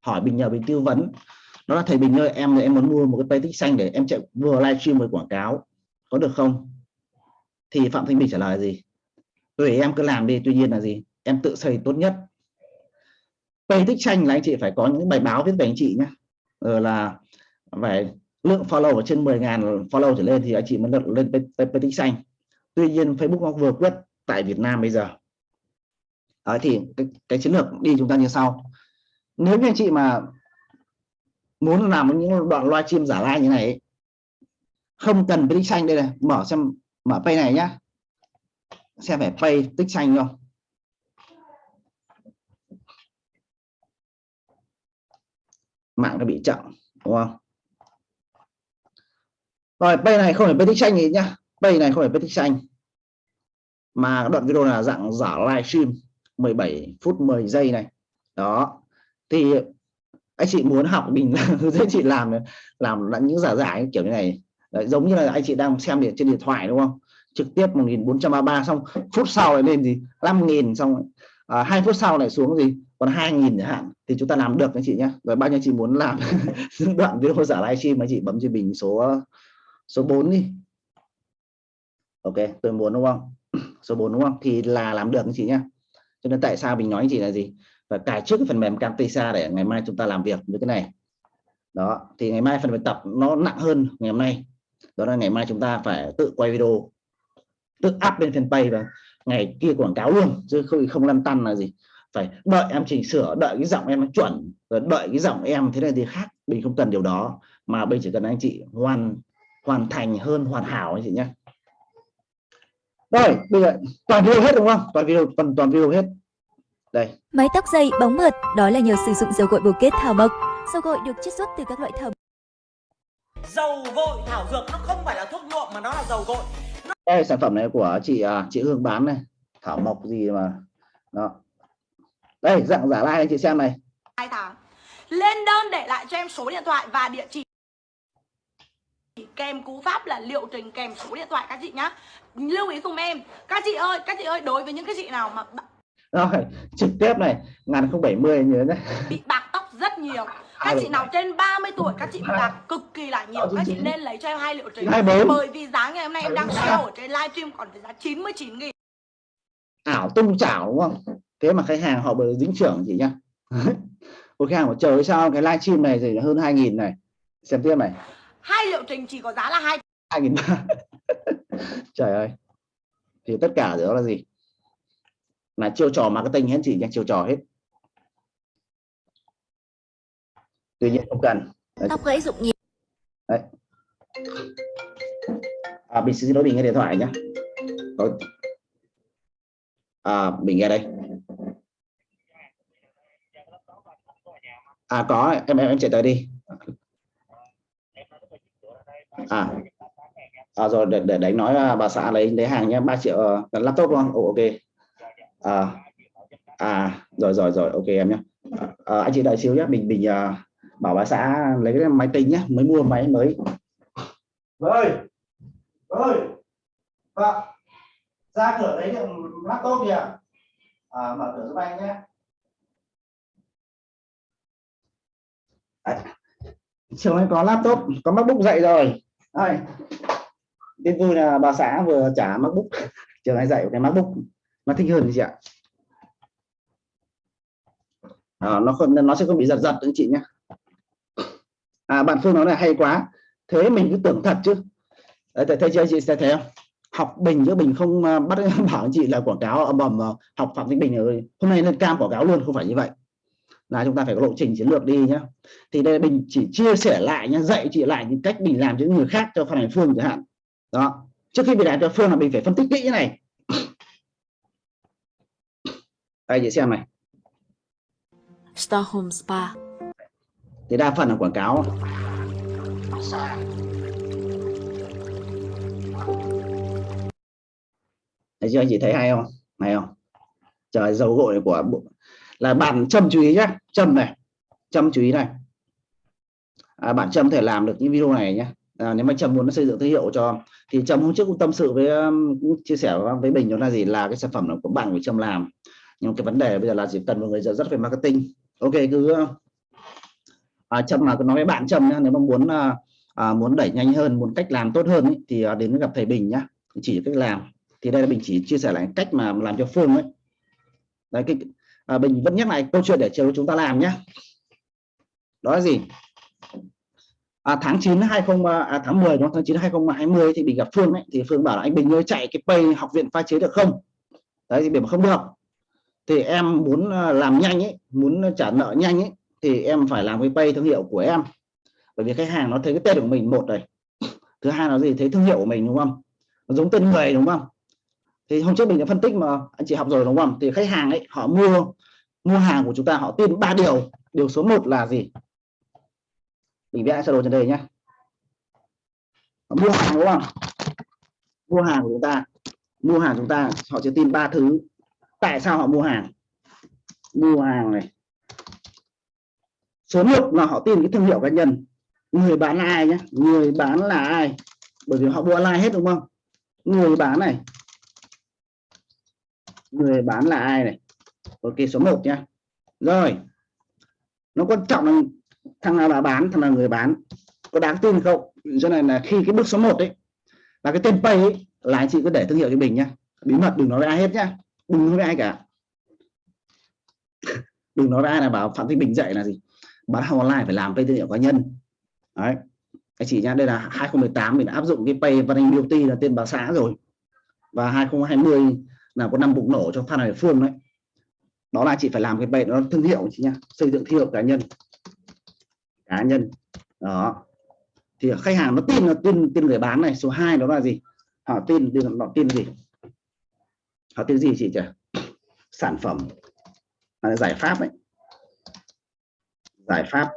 Hỏi bình nhờ bình tư vấn. Nó là thầy bình ơi em em muốn mua một cái page tích xanh để em chạy vừa livestream vừa quảng cáo. Có được không? Thì phạm thanh bình trả lời gì? Tùy em cứ làm đi tuy nhiên là gì? Em tự xây tốt nhất. Page tích xanh là anh chị phải có những bài báo viết về anh chị nhé rồi ờ, là phải lượng follow ở trên 10.000 follow trở lên thì anh chị mới được lên page tích xanh. Tuy nhiên Facebook nó vừa quyết tại Việt Nam bây giờ. Đấy, thì cái, cái chiến lược đi chúng ta như sau. Nếu như anh chị mà muốn làm những đoạn live stream giả live như này không cần tích xanh đây này mở xem mở pay này nhá. Xem phải pay tích xanh không? Mạng nó bị chậm đúng không? Rồi pay này không phải pay tích xanh gì nhá. Pay này không phải pay tích xanh mà đoạn video là dạng giả live stream. 17 phút 10 giây này. Đó. Thì anh chị muốn học mình hướng dẫn chị làm làm những giả giải kiểu như này. Đấy, giống như là anh chị đang xem điện trên điện thoại đúng không? Trực tiếp 1433 xong phút sau này lên gì? 5.000 xong à, 2 phút sau này xuống gì? Còn 2.000 chẳng hạn thì chúng ta làm được anh chị nhé rồi bao nhiêu chị muốn làm? Đoạn video giả livestream anh chị bấm cho mình số số 4 đi. Ok tôi muốn đúng không? Số 4 đúng không? Thì là làm được anh chị nhé cho nên tại sao mình nói gì chị là gì? Và cài trước cái phần mềm Camtasia để ngày mai chúng ta làm việc với cái này. Đó, thì ngày mai phần bài tập nó nặng hơn ngày hôm nay. Đó là ngày mai chúng ta phải tự quay video, tự up lên fanpage và ngày kia quảng cáo luôn, chứ không không lăn tăn là gì. Phải đợi em chỉnh sửa, đợi cái giọng em nó chuẩn, rồi đợi cái giọng em thế này thì khác Bình không cần điều đó. Mà Bình chỉ cần anh chị hoàn hoàn thành hơn, hoàn hảo anh chị nhé rồi bây giờ toàn video hết đúng không? Toàn video toàn toàn video hết. Đây. Mái tóc dày, bóng mượt, đó là nhờ sử dụng dầu gội bồ kết thảo mộc. Dầu gội được chiết xuất từ các loại thảo dầu gội thảo dược nó không phải là thuốc nhuộm mà nó là dầu gội. Đây sản phẩm này của chị à, chị Hương bán này. Thảo mộc gì mà đó. Đây dạng giả lai anh chị xem này. Hai tháng lên đơn để lại cho em số điện thoại và địa chỉ kèm cú pháp là liệu trình kèm số điện thoại các chị nhá. Lưu ý cùng em. Các chị ơi các chị ơi đối với những cái chị nào mà rồi trực tiếp này ngàn không bảy mươi nhớ nhé bị bạc tóc rất nhiều. Các chị nào trên 30 tuổi các chị bị bạc cực kỳ là nhiều. Các chị nên lấy cho em hai liệu trình. Bởi vì giá ngày hôm nay em đang sale ở trên livestream còn với giá 99 nghìn. Ảo tung chảo đúng không? Thế mà khách hàng họ bởi dính trưởng chị nhá. Một khách hàng trời ơi, sao? Cái livestream này thì hơn 2.000 này. Xem tiếp này hai liệu trình chỉ có giá là hai 2.000 trời ơi. Thì tất cả đó là gì? Là chiêu trò marketing hết chị nhá chiêu trò hết. Tuy nhiên không cần. Đấy, tóc gãy rụng nhiều. đấy. À, mình xin lỗi mình nghe điện thoại nhé có à, mình nghe đây. À có em em em chạy tới đi à. À rồi để, để đánh nói à, bà xã lấy lấy hàng nhé 3 triệu uh, laptop không? Ồ, ok. À. À rồi rồi rồi ok em nhé à, anh chị đợi xíu nhé mình mình uh, bảo bà xã lấy cái máy tính nhé mới mua máy mới. Ơi ơi vâng ra cửa lấy được laptop kìa. À, mở cửa giúp anh nhé Đấy. trường anh có laptop có macbook dậy rồi đây. tin vui là bà xã vừa trả macbook trường anh dạy cái macbook. Nó thích hơn chị ạ? À, nó không nó sẽ không bị giật giật anh chị nhé. À bạn phương nói là hay quá. Thế mình cứ tưởng thật chứ. Đấy, thấy, chưa chị sẽ thấy không? Học bình chứ bình không à, bắt bảo anh chị là quảng cáo ầm ầm học phạm thanh bình rồi. Hôm nay lên cam quảng cáo luôn không phải như vậy là chúng ta phải có lộ trình chiến lược đi nhá. Thì đây bình chỉ chia sẻ lại nhá dạy chị lại những cách bình làm cho những người khác cho phan hành phương chẳng hạn. Đó. Trước khi mình làm cho phương là mình phải phân tích kỹ cái này. Đây chị xem này. Star Home Spa. thì đa phần là quảng cáo. Thấy chưa? Anh chị thấy hay không? Hay không? Trời dầu gội của là bạn châm chú ý nhé châm này. Châm chú ý này. À, bạn châm thể làm được những video này nhé à, nếu mà trâm muốn xây dựng thương hiệu cho thì trâm hôm trước cũng tâm sự với um, cũng chia sẻ với bình đó là gì? Là cái sản phẩm của bạn của trâm làm. Nhưng cái vấn đề bây giờ là chỉ cần một người rất rất về marketing. Ok cứ um, à, trâm mà cứ nói với bạn trâm nhá. Nếu mà muốn à, à, muốn đẩy nhanh hơn muốn cách làm tốt hơn ý, thì à, đến gặp thầy bình nhá. Chỉ cách làm. Thì đây là bình chỉ chia sẻ lại cách mà làm cho phương ấy. Đấy cái à, bình vẫn nhắc lại câu chuyện để chiều chúng ta làm nhé. Đó là gì? À, tháng 9 20 à, à, tháng 10 đó tháng 9 2020 thì mình gặp Phương ấy thì Phương bảo là anh Bình ơi chạy cái pay học viện pha chế được không? Đấy thì mình không được. Thì em muốn à, làm nhanh ấy muốn trả nợ nhanh ấy thì em phải làm cái pay thương hiệu của em. Bởi vì khách hàng nó thấy cái tên của mình một này. Thứ hai là gì? Thấy thương hiệu của mình đúng không? Nó giống tên người đúng không? Thì hôm trước mình đã phân tích mà, anh chị học rồi đúng không? Thì khách hàng ấy, họ mua mua hàng của chúng ta, họ tin ba điều. Điều số 1 là gì? Mình vẽ sơ đồ trên đây nhé mua hàng đúng không? Mua hàng của chúng ta. Mua hàng chúng ta, họ sẽ tin ba thứ. Tại sao họ mua hàng? Mua hàng này. Số 1 là họ tin cái thương hiệu cá nhân. Người bán là ai nhé người bán là ai? Bởi vì họ mua online hết đúng không? Người bán này người bán là ai này? Ok số 1 nhá. Rồi. Nó quan trọng là thằng nào là bán thằng nào người bán. Có đáng tin không? Cho nên là khi cái bước số 1 đấy là cái tên pay ấy, là anh chị cứ để thương hiệu cho mình nhá. Bí mật đừng nói với ai hết nhá. Đừng nói với ai cả. Đừng nói với ai là bảo phạm thị bình dạy là gì? Bán hàng online phải làm pay thương hiệu cá nhân. Đấy. Anh chị nhá đây là 2018 mình đã áp dụng cái pay văn anh beauty là tên bà xã rồi. Và 2020 là có năm bùng nổ cho Phan Hải Phương đấy. Đó là chị phải làm cái bệnh nó thương hiệu chị nhá, xây dựng thương hiệu cá nhân. Cá nhân. Đó. Thì khách hàng nó tin là tin tin người bán này, số 2 đó là gì? Họ tin tin, họ tin gì? Họ tin gì chị nhỉ sản phẩm. Là giải pháp ấy. Giải pháp.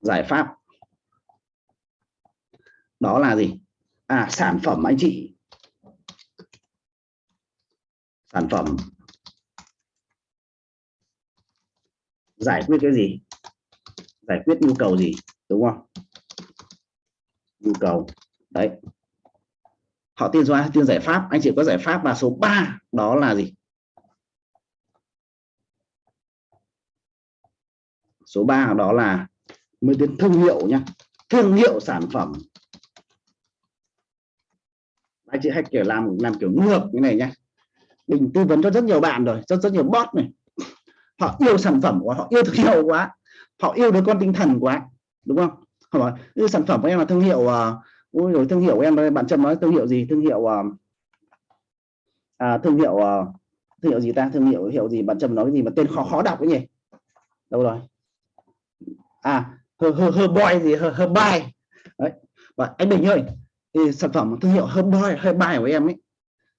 Giải pháp. Đó là gì? À sản phẩm anh chị sản phẩm. Giải quyết cái gì? Giải quyết nhu cầu gì, đúng không? Nhu cầu, đấy. Họ tiên số tiên giải pháp. Anh chị có giải pháp và số 3 đó là gì? Số 3 đó là mới đến thương hiệu nhá. Thương hiệu sản phẩm. Anh chị hay kiểu làm làm kiểu ngược như này nhá mình tư vấn cho rất nhiều bạn rồi rất rất nhiều bot này. Họ yêu sản phẩm quá họ yêu thương hiệu quá. Họ yêu đứa con tinh thần quá đúng không? Họ bảo yêu sản phẩm của em là thương hiệu à, uh, ôi rồi thương hiệu của em bạn trâm nói thương hiệu gì? Thương hiệu uh, à, thương hiệu uh, thương hiệu gì ta? Thương hiệu hiệu gì? Bạn trâm nói cái gì mà tên khó khó đọc cái nhỉ? Đâu rồi? À hơ hơ hơ boy gì? Hơ hơ bay đấy. Và anh Bình ơi thì sản phẩm thương hiệu hơ boy hơ bay của em ấy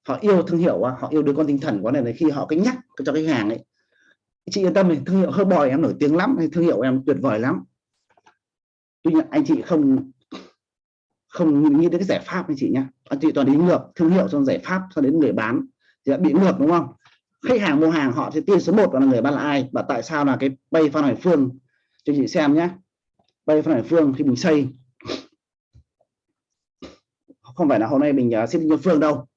họ yêu thương hiệu họ yêu đứa con tinh thần quá này, này khi họ cái nhắc cho khách hàng ấy chị yên tâm này thương hiệu hơi bòi em nổi tiếng lắm thương hiệu em tuyệt vời lắm. Tuy nhiên anh chị không không nghĩ đến cái giải pháp anh chị nhé anh chị toàn đi ngược thương hiệu xong giải pháp cho đến người bán thì đã bị ngược đúng không? Khách hàng mua hàng họ sẽ tiên số 1 là người bán là ai và tại sao là cái bay phan hải phương? Cho chị xem nhé bay phan hải phương khi mình xây. Không phải là hôm nay mình uh, xin nhân phương đâu.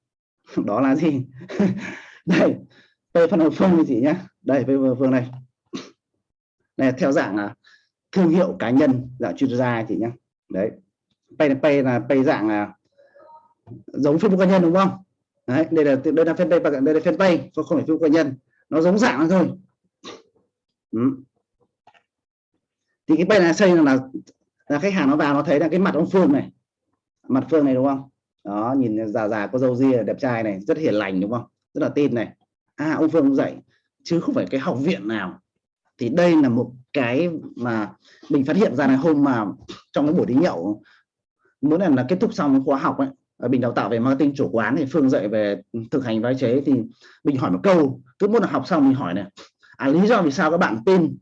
đó là gì? Đây p phân hợp phương thì chị nhé đây p phan phương này. Này theo dạng là thương hiệu cá nhân dạng chuyên gia chị nhé đấy. Pay pay là pay dạng là giống Facebook cá nhân đúng không? Đấy đây là đây là fanpage đây là fanpage không phải Facebook cá nhân. Nó giống dạng thôi. Ừ. thì cái pay này xây là, là khách hàng nó vào nó thấy là cái mặt ông Phương này. Mặt Phương này đúng không? Đó nhìn già già có dâu ria đẹp trai này rất hiền lành đúng không? Rất là tin này. À ông Phương dạy chứ không phải cái học viện nào. Thì đây là một cái mà mình phát hiện ra là hôm mà trong cái buổi đi nhậu mỗi lần là kết thúc xong khóa học ấy mình đào tạo về marketing chủ quán thì phương dạy về thực hành vai chế thì mình hỏi một câu cứ mỗi lần học xong mình hỏi này à, lý do vì sao các bạn tin?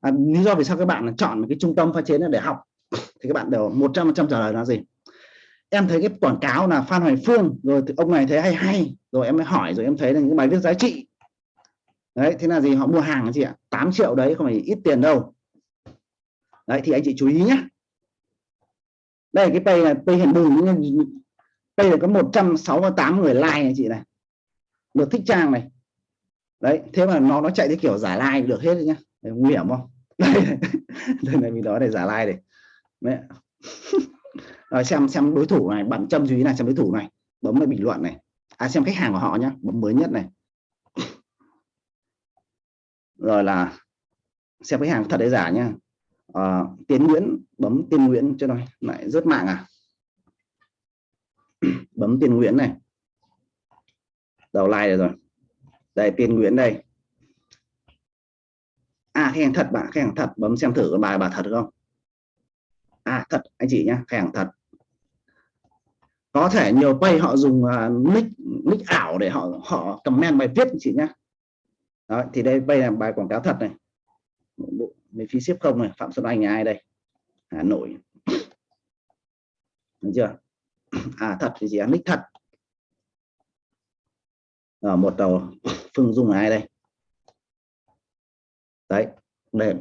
À, lý do vì sao các bạn chọn cái trung tâm pha chế để học? Thì các bạn đều 100% trả lời là gì? Em thấy cái quảng cáo là Phan Hoài Phương, rồi ông này thấy hay hay, rồi em mới hỏi, rồi em thấy là những bài viết giá trị. Đấy, thế là gì? Họ mua hàng chị ạ 8 triệu đấy, không phải ít tiền đâu. Đấy, thì anh chị chú ý nhé đây, cái pay là pay hiện bùng pay là có 168 người like này chị này. Được thích trang này. Đấy, thế mà nó nó chạy cái kiểu giả like được hết nhá. Nguy hiểm không? Đây này mình nói để giả like này Ờ, xem xem đối thủ này bạn châm chú này xem đối thủ này. Bấm vào bình luận này. À xem khách hàng của họ nhá bấm mới nhất này. Rồi là xem khách hàng thật hay giả nhá. À, tiến nguyễn bấm tiên nguyễn cho này lại rớt mạng à? Bấm tiên nguyễn này. Đầu like rồi đây tiên nguyễn đây. À khách hàng thật bạn khách hàng thật bấm xem thử bài bà thật không? Thật anh chị nhé hàng thật. Có thể nhiều pay họ dùng à, uh, nick nick ảo để họ họ comment bài viết anh chị nhé đó, thì đây đây là bài quảng cáo thật này. Mình phí ship không này phạm xuân anh ai đây? Hà nội Đúng chưa? À thật thì gì nick thật. Ở một đầu phương dung ai đây? Đấy đây.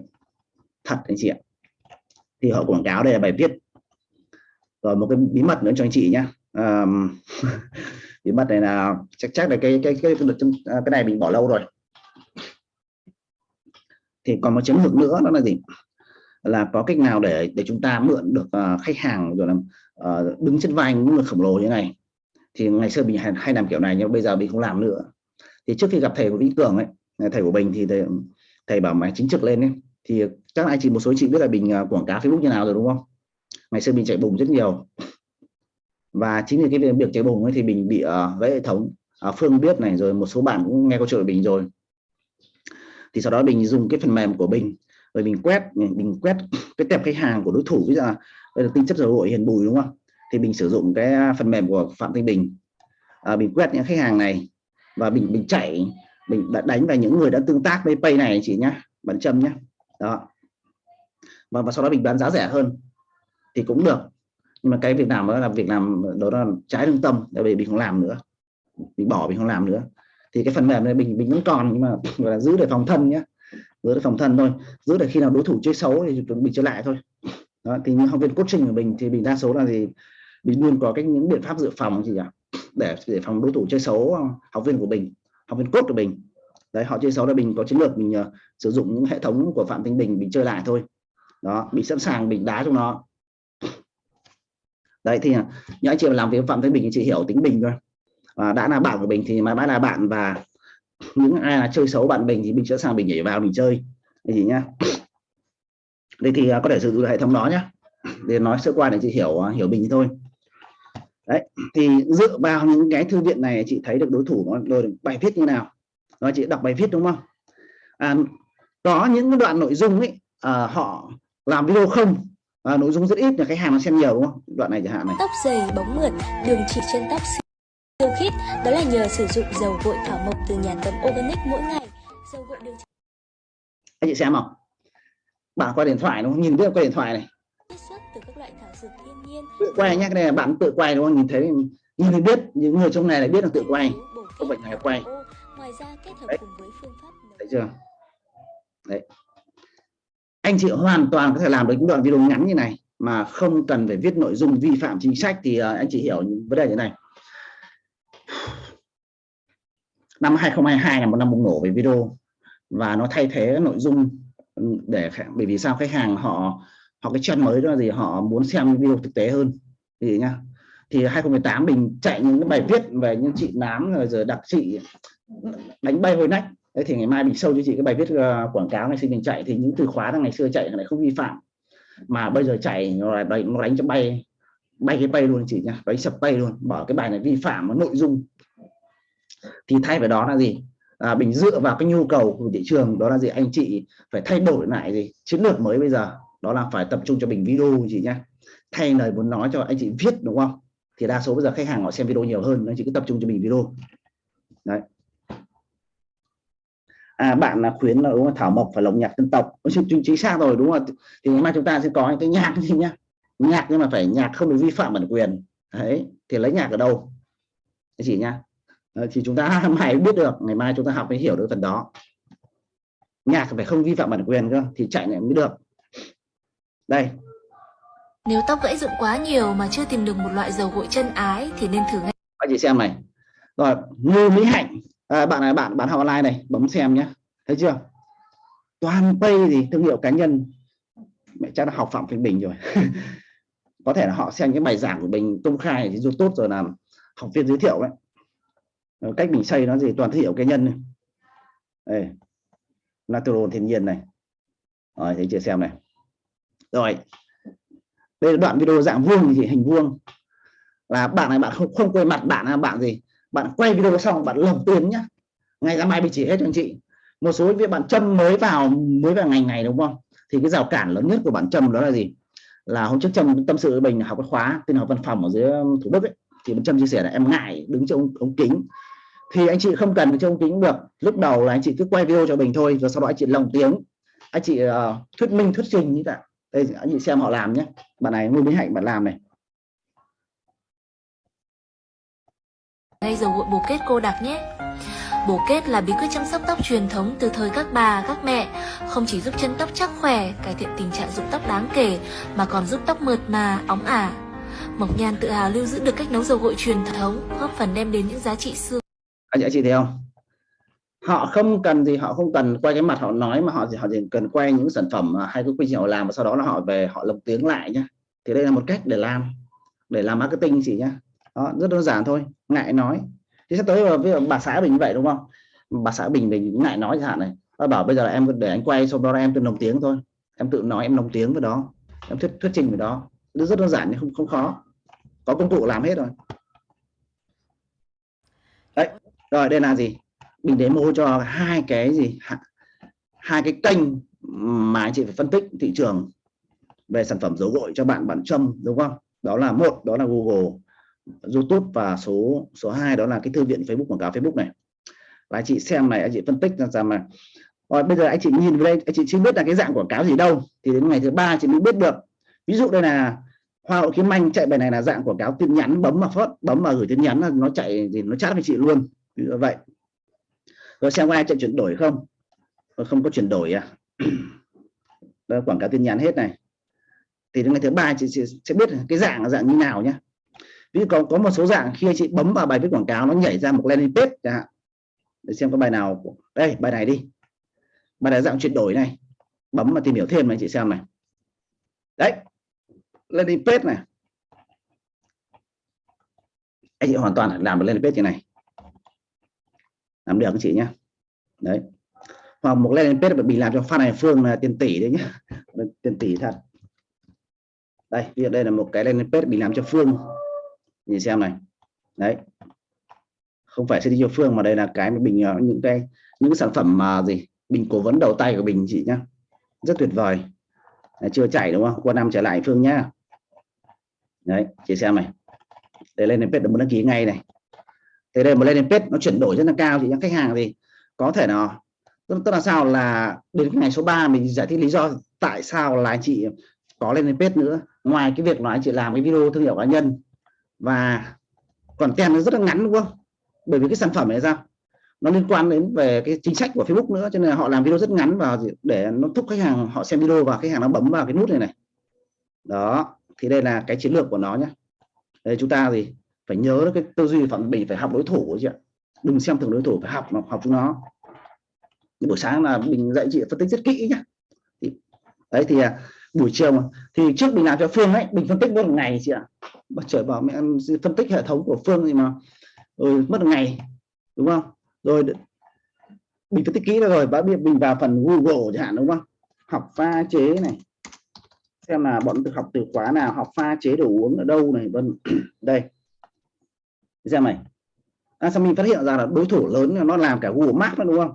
Thật anh chị ạ thì họ quảng cáo đây là bài viết. Rồi một cái bí mật nữa cho anh chị nhé um, bí mật này là chắc chắc là cái cái cái cái, cái, này mình bỏ lâu rồi. Thì còn một chiến lược nữa đó là gì? Là có cách nào để để chúng ta mượn được uh, khách hàng rồi là uh, đứng trên vai những người khổng lồ như này? Thì ngày xưa mình hay, hay làm kiểu này nhưng bây giờ mình không làm nữa. Thì trước khi gặp thầy của Vĩ Cường ấy thầy của Bình thì thầy, thầy bảo mày chính trực lên ấy. Thì chắc anh chị một số chị biết là mình à, quảng cáo Facebook như nào rồi đúng không? Ngày xưa mình chạy bùng rất nhiều. Và chính vì cái việc chạy bùng ấy thì mình bị à, uh, gãy hệ thống uh, Phương biết này rồi một số bạn cũng nghe câu chuyện của mình rồi. Thì sau đó mình dùng cái phần mềm của mình rồi mình quét mình quét cái tệp khách hàng của đối thủ bây giờ đây là tinh chất dầu hội hiền bùi đúng không? Thì mình sử dụng cái phần mềm của phạm thanh bình. À, mình quét những khách hàng này và mình mình chạy mình đã đánh vào những người đã tương tác với pay này chị nhá bạn châm nhá. Đó và, và sau đó mình bán giá rẻ hơn thì cũng được. Nhưng mà cái việc làm đó là việc làm đó là trái lương tâm tại vì mình không làm nữa. Mình bỏ mình không làm nữa. Thì cái phần mềm này mình mình vẫn còn nhưng mà gọi là giữ để phòng thân nhé giữ để phòng thân thôi. Giữ để khi nào đối thủ chơi xấu thì mình chơi lại thôi. Đó, thì những học viên coaching của mình thì mình đa số là gì? Mình luôn có cách những biện pháp dự phòng gì cả để để phòng đối thủ chơi xấu ờ, học viên của mình học viên cốt của mình. Đấy họ chơi xấu là mình có chiến lược mình uh, sử dụng những hệ thống của phạm thanh bình mình chơi lại thôi đó mình sẵn sàng mình đá trong nó. Đấy thì à, những anh chị làm việc phạm thanh bình chị hiểu tính bình thôi. Và đã là bạn của mình thì mà đã là bạn và những ai là chơi xấu bạn mình thì mình sẵn sàng mình nhảy vào mình chơi. Cái gì nhá. Đây thì à, có thể sử dụng hệ thống đó nhá. Để nói sơ qua để chị hiểu à, hiểu mình thôi. Đấy thì dựa vào những cái thư viện này chị thấy được đối thủ nó rồi bài viết như nào. Nó chị đọc bài viết đúng không? À, có những đoạn nội dung ấy à, họ làm video không? À, nội dung rất ít là khách hàng nó xem nhiều đúng không? Đoạn này chẳng hạn này. Tóc dày bóng mượt, đường chỉ trên tóc siêu khít, đó là nhờ sử dụng dầu gội thảo mộc từ nhà tấm organic mỗi ngày. Dầu gội đường anh chị xem không bạn qua điện thoại đúng không? Nhìn biết qua điện thoại này. Chiết xuất từ các loại thảo dược thiên nhiên. tự quay nhé cái này là bạn tự quay đúng không? Nhìn thấy nhìn thấy biết những người trong này lại biết là tự quay không phải ngày quay. Ngoài ra kết hợp Đấy. cùng với phương pháp thấy chưa? Đấy anh chị hoàn toàn có thể làm được những đoạn video ngắn như này mà không cần phải viết nội dung vi phạm chính sách thì ờ, anh chị hiểu vấn đề như này. Năm 2022 là một năm bùng nổ về video và nó thay thế nội dung ừ, để bởi vì sao? Khách hàng họ họ cái trend mới đó là gì? Họ muốn xem video thực tế hơn. Thì nhá, thì 2018 mình chạy những cái bài viết về những chị nám rồi giờ đặc trị đánh bay hồi nách Đấy thì ngày mai mình sâu cho chị cái bài viết uh, quảng cáo ngày xưa mình chạy thì những từ khóa là ngày xưa chạy lại không vi phạm. Mà bây giờ chạy nó lại đánh, nó đánh cho bay bay cái bay luôn chị nhá đánh sập bay luôn bỏ cái bài này vi phạm nội dung. Thì thay vào đó là gì? À, mình dựa vào cái nhu cầu của thị trường đó là gì? Anh chị phải thay đổi lại gì? Chiến lược mới bây giờ đó là phải tập trung cho mình video chị nhá. Thay lời muốn nói cho anh chị viết đúng không? Thì đa số bây giờ khách hàng họ xem video nhiều hơn anh chị cứ tập trung cho mình video. Đấy à bạn là khuyến là đúng không? thảo mộc phải lồng nhạc dân tộc. Chính, chính xác rồi đúng không? Thì ngày mai chúng ta sẽ có những cái nhạc gì nhá. Nhạc nhưng mà phải nhạc không được vi phạm bản quyền. Đấy thì lấy nhạc ở đâu? Cái gì nhá. Ờ, thì chúng ta mãi biết được ngày mai chúng ta học mới hiểu được phần đó. Nhạc phải không vi phạm bản quyền cơ thì chạy này mới được. Đây. Nếu tóc gãy rụng quá nhiều mà chưa tìm được một loại dầu gội chân ái thì nên thử ngay. Anh chị xem này. Rồi như mỹ hạnh à, bạn này bạn bạn học online này bấm xem nhé. Thấy chưa? Toàn pay gì thương hiệu cá nhân mẹ chắc là học phạm phê bình rồi. Có thể là họ xem cái bài giảng của mình công khai thì tốt rồi làm học viên giới thiệu đấy. Ờ, cách mình xây nó gì toàn thương hiệu cá nhân này. đây natural thiên nhiên này. Rồi thấy chưa xem này. Rồi đây là đoạn video dạng vuông thì hình vuông. Là bạn này bạn không không quay mặt bạn là bạn gì? Bạn quay video xong bạn lồng tiền nhá. Ngày ra mai bị chỉ hết cho anh chị. Một số việc bạn châm mới vào mới vào ngành này đúng không? Thì cái rào cản lớn nhất của bạn châm đó là gì? Là hôm trước châm tâm sự với mình học cái khóa tin học văn phòng ở dưới um, thủ đức ấy. Thì bạn châm chia sẻ là em ngại đứng trong ống, ống kính. Thì anh chị không cần trong ống kính được. Lúc đầu là anh chị cứ quay video cho mình thôi rồi sau đó anh chị lồng tiếng. Anh chị uh, thuyết minh thuyết trình như vậy. Đây anh chị xem họ làm nhé bạn này ngôi mỹ hạnh bạn làm này. Ngay dầu gội bồ kết cô đặc nhé. Bồ kết là bí quyết chăm sóc tóc truyền thống từ thời các bà, các mẹ, không chỉ giúp chân tóc chắc khỏe, cải thiện tình trạng rụng tóc đáng kể, mà còn giúp tóc mượt mà, óng ả. Mộc Nhan tự hào lưu giữ được cách nấu dầu gội truyền thống, góp phần đem đến những giá trị xưa. anh chị, chị thấy không họ không cần gì họ không cần quay cái mặt họ nói mà họ chỉ họ chỉ cần quay những sản phẩm mà hay cái quy trình họ làm và sau đó là họ về họ lồng tiếng lại nhá thì đây là một cách để làm để làm marketing chị nhá đó, rất đơn giản thôi ngại nói. Thì sắp tới ờ, ví dụ bà xã bình như vậy đúng không? Bà xã bình mình ngại nói chẳng hạn này. Bà bảo bây giờ là em để anh quay xong đó là em tự nồng tiếng thôi. Em tự nói em nồng tiếng với đó. Em thuyết thuyết trình với đó. Nó rất đơn giản nhưng không không khó. Có công cụ làm hết rồi. Đấy rồi đây là gì? Mình demo cho hai cái gì? Hai cái kênh mà anh chị phải phân tích thị trường về sản phẩm dấu gội cho bạn bạn châm đúng không? Đó là một đó là Google. YouTube và số số 2 đó là cái thư viện Facebook quảng cáo Facebook này. Và anh chị xem này anh chị phân tích ra rằng mà rồi bây giờ anh chị nhìn vào đây anh chị chưa biết là cái dạng quảng cáo gì đâu. Thì đến ngày thứ ba chị mới biết được. Ví dụ đây là hoa hậu kiếm anh chạy bài này là dạng quảng cáo tin nhắn bấm mà phớt bấm mà gửi tin nhắn là nó chạy thì nó chat với chị luôn. Ví dụ vậy. Rồi xem qua ai chạy chuyển đổi không? Không có chuyển đổi à. Đó, quảng cáo tin nhắn hết này. Thì đến ngày thứ ba chị, chị sẽ biết cái dạng là dạng như nào nhé ví dụ có có một số dạng khi chị bấm vào bài viết quảng cáo, nó nhảy ra một landing page chẳng hạn. Để xem có bài nào đây, bài này đi. Bài này dạng chuyển đổi này. Bấm mà tìm hiểu thêm này chị xem này. Đấy, landing page này. Anh chị hoàn toàn làm được landing page như này. Làm được các chị nhé. Đấy. Hoặc một landing page bị làm cho fan này phương là tiền tỷ đấy nhé. Tiền tỷ thật. Đây, ví đây là một cái landing page bị làm cho phương nhìn xem này. Đấy. Không phải city đi cho phương mà đây là cái mà bình ờ, những cái những sản phẩm mà gì bình cố vấn đầu tay của bình chị nhá. Rất tuyệt vời. Đấy, chưa chảy đúng không? Qua năm trở lại phương nhá. Đấy chị xem này. Để lên page muốn đăng ký ngay này. Thế đây một lên page nó chuyển đổi rất là cao thì những khách hàng gì có thể nào tức, là sao là đến ngày số 3 mình giải thích lý do tại sao là anh chị có lên page nữa. Ngoài cái việc là chị làm cái video thương hiệu cá nhân và còn tem nó rất là ngắn đúng không? Bởi vì cái sản phẩm này sao nó liên quan đến về cái chính sách của Facebook nữa cho nên là họ làm video rất ngắn và để nó thúc khách hàng họ xem video và khách hàng nó bấm vào cái nút này này. Đó thì đây là cái chiến lược của nó nhé đây chúng ta gì phải nhớ cái tư duy phẩm mình phải học đối thủ chị ạ. Đừng xem thường đối thủ phải học học chúng nó. Buổi sáng là mình dạy chị phân tích rất kỹ nhá. đấy thì à, buổi chiều mà. Thì trước mình làm cho phương ấy mình phân tích mất một ngày chị ạ. Mà trời bảo mẹ em phân tích hệ thống của phương thì mà rồi mất một ngày đúng không? Rồi mình phân tích kỹ rồi bác biết mình vào phần Google chẳng hạn đúng không? Học pha chế này. Xem là bọn học từ khóa nào học pha chế đồ uống ở đâu này vân. Đây. Xem này. À, sao mình phát hiện ra là đối thủ lớn nó làm cả Google Maps đó đúng không?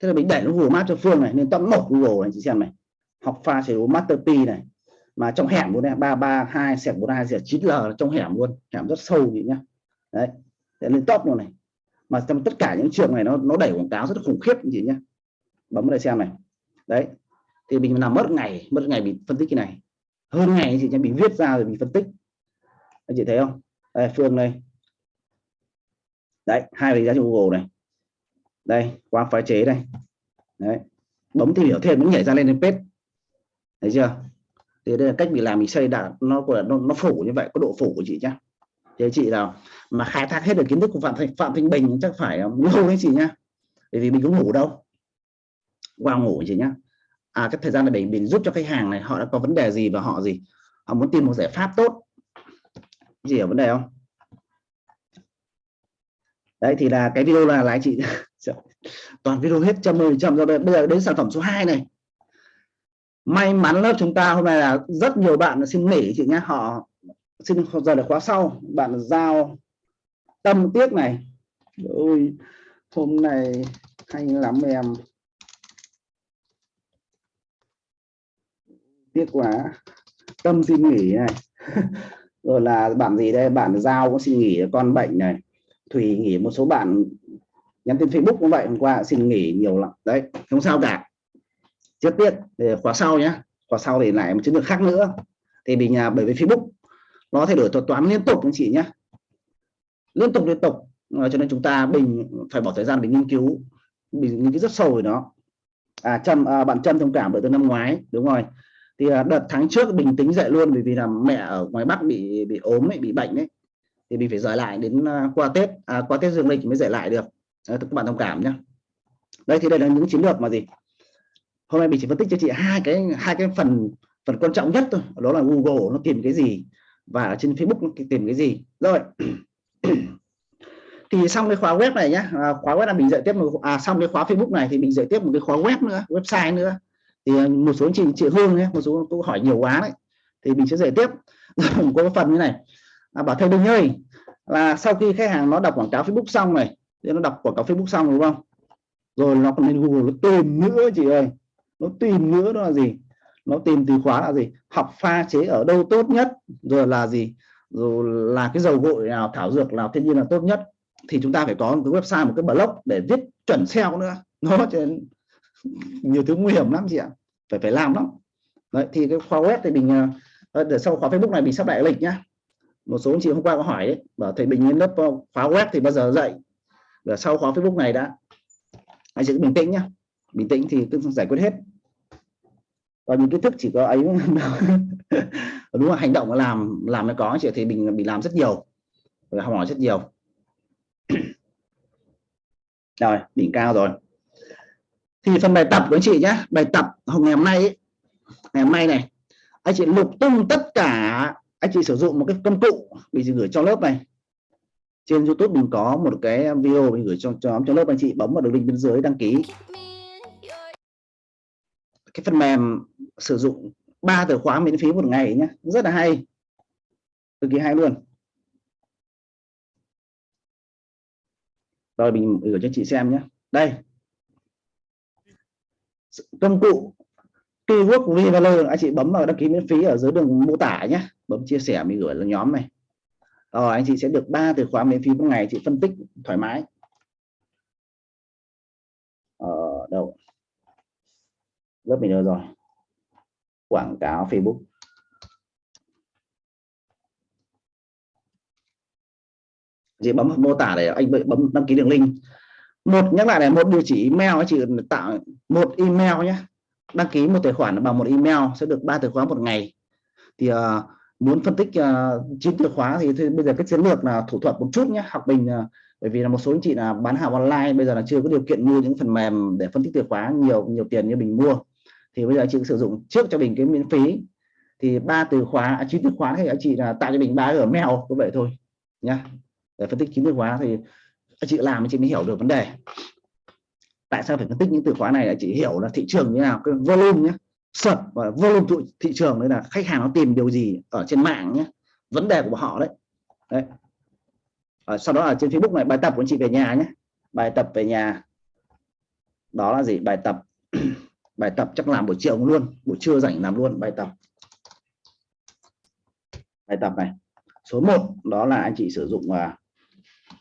Thế là mình đẩy nó Google Maps cho Phương này nên top một Google này chị xem này học pha chế độ Master P này. Mà trong hẻm luôn này ba ba hai sẹo bốn hai chín l trong hẻm luôn hẻm rất sâu vậy nhá. Đấy để lên top luôn này. Mà trong tất cả những trường này nó nó đẩy quảng cáo rất khủng khiếp chị nhá. Bấm đây xem này. Đấy thì mình làm mất ngày mất ngày bị phân tích cái này. Hơn ngày chị cho mình viết ra rồi mình phân tích. Anh chị thấy không? Đây, phương đây. Đấy hai cái giá trên google này. Đây qua phái chế đây. Đấy bấm tìm hiểu thêm cũng nhảy ra lên page thấy chưa? Thì đây là cách mình làm mình xây đạt nó của nó, nó phủ như vậy có độ phủ của chị nhá. Thế chị nào mà khai thác hết được kiến thức của phạm thanh phạm thanh bình chắc phải lâu đấy chị nhá. Bởi vì mình có ngủ đâu. Qua ngủ chị nhá. À cái thời gian này mình, mình giúp cho khách hàng này họ đã có vấn đề gì và họ gì? Họ muốn tìm một giải pháp tốt. Gì ở vấn đề không? Đấy thì là cái video là lái chị. Toàn video hết trăm mười trăm rồi bây giờ đến sản phẩm số 2 này may mắn lớp chúng ta hôm nay là rất nhiều bạn xin nghỉ chị nhé. Họ xin giờ được khóa sau. Bạn giao tâm tiếc này. Ôi, hôm nay hay lắm em. Tiếc quá. Tâm xin nghỉ này. Rồi là bạn gì đây? Bạn giao cũng xin nghỉ con bệnh này. Thùy nghỉ một số bạn nhắn tin facebook cũng vậy. Hôm qua xin nghỉ nhiều lắm. Đấy, không sao cả rất tiếc để khóa sau nhé khóa sau thì lại một chiến lược khác nữa. Thì mình nhà bởi vì facebook nó thay đổi thuật toán liên tục anh chị nhé liên tục liên tục. Cho nên chúng ta mình phải bỏ thời gian để nghiên cứu mình nghiên cứu rất sâu về đó à trâm à, bạn trâm thông cảm bởi từ năm ngoái đúng rồi. Thì à, đợt tháng trước bình tính dậy luôn bởi vì là mẹ ở ngoài bắc bị bị ốm ấy bị bệnh đấy thì mình phải rời lại đến à, qua tết à, qua tết dương lịch mới dậy lại được. À, các bạn thông cảm nhé đây thì đây là những chiến lược mà gì? Hôm nay mình chỉ phân tích cho chị hai cái hai cái phần phần quan trọng nhất thôi. Đó là Google nó tìm cái gì? Và trên Facebook nó tìm cái gì? Rồi. Thì xong cái khóa web này nhá. À, khóa web là mình dạy tiếp một à xong cái khóa Facebook này thì mình dạy tiếp một cái khóa web nữa website nữa. Thì à, một số chị chị Hương nhé một số câu hỏi nhiều quá đấy. Thì mình sẽ dạy tiếp. Có cái phần như này. À, bảo thầy Đinh ơi là sau khi khách hàng nó đọc quảng cáo Facebook xong này thì nó đọc quảng cáo Facebook xong đúng không? Rồi nó còn lên Google nó tìm nữa chị ơi nó tìm nữa đó là gì? Nó tìm từ khóa là gì? Học pha chế ở đâu tốt nhất, rồi là gì? Rồi là cái dầu gội nào, thảo dược nào thiên nhiên là tốt nhất. Thì chúng ta phải có một cái website, một cái blog để viết chuẩn SEO nữa. Nó trên nhiều thứ nguy hiểm lắm chị ạ. Phải phải làm lắm. Đấy, thì cái khóa web thì mình à, ờ, để sau khóa Facebook này mình sắp lại lịch nhá. Một số anh chị hôm qua có hỏi đấy, bảo thầy Bình lên lớp ờ, khóa web thì bao giờ dạy? Và sau khóa Facebook này đã. Anh chị cứ bình tĩnh nhá bình tĩnh thì cứ giải quyết hết. Còn những kiến thức chỉ có ấy đúng là hành động làm làm nó có chị thì mình bị làm rất nhiều. Và học hỏi rất nhiều. Rồi đỉnh cao rồi. Thì phần bài tập của anh chị nhé bài tập hôm ngày hôm nay ấy, ngày hôm nay này anh chị lục tung tất cả anh chị sử dụng một cái công cụ bị gửi cho lớp này. Trên YouTube mình có một cái video mình gửi cho cho cho lớp anh chị bấm vào đường link bên dưới đăng ký cái phần mềm sử dụng ba từ khóa miễn phí một ngày nhé rất là hay. Cực kỳ hay luôn. Rồi, mình gửi cho chị xem nhé đây. Công cụ keyword revaler anh chị bấm vào đăng ký miễn phí ở dưới đường mô tả nhé bấm chia sẻ, mình gửi là nhóm này. Rồi, anh chị sẽ được ba từ khóa miễn phí một ngày. Chị phân tích thoải mái. Ở đâu? Lớp mình rồi. Quảng cáo Facebook. Chị bấm mô tả để anh bấm đăng ký đường link. Một nhắc lại này một địa chỉ email chị tạo một email nhé. Đăng ký một tài khoản bằng một email sẽ được ba từ khóa một ngày. Thì uh, muốn phân tích ờ, chín uh, từ khóa thì, thì bây giờ cái chiến lược là thủ thuật một chút nhé học bình uh, ờ, bởi vì là một số anh chị là bán hàng online bây giờ là chưa có điều kiện mua những phần mềm để phân tích từ khóa nhiều nhiều tiền như mình mua thì bây giờ chị sử dụng trước cho mình cái miễn phí. Thì ba từ khóa à, chín từ khóa thì anh chị là tạo cho mình ba ở mail như vậy thôi nhá. Để phân tích chín từ khóa thì anh chị làm chị mới hiểu được vấn đề. Tại sao phải phân tích những từ khóa này? Là chị hiểu là thị trường như nào cái volume nhé sập và volume thị trường đấy là khách hàng nó tìm điều gì ở trên mạng nhé vấn đề của họ đấy. Đấy. À, sau đó là trên Facebook này bài tập của anh chị về nhà nhé bài tập về nhà. Đó là gì? Bài tập bài tập chắc làm buổi chiều luôn buổi trưa rảnh làm luôn bài tập. Bài tập này số 1 đó là anh chị sử dụng uh,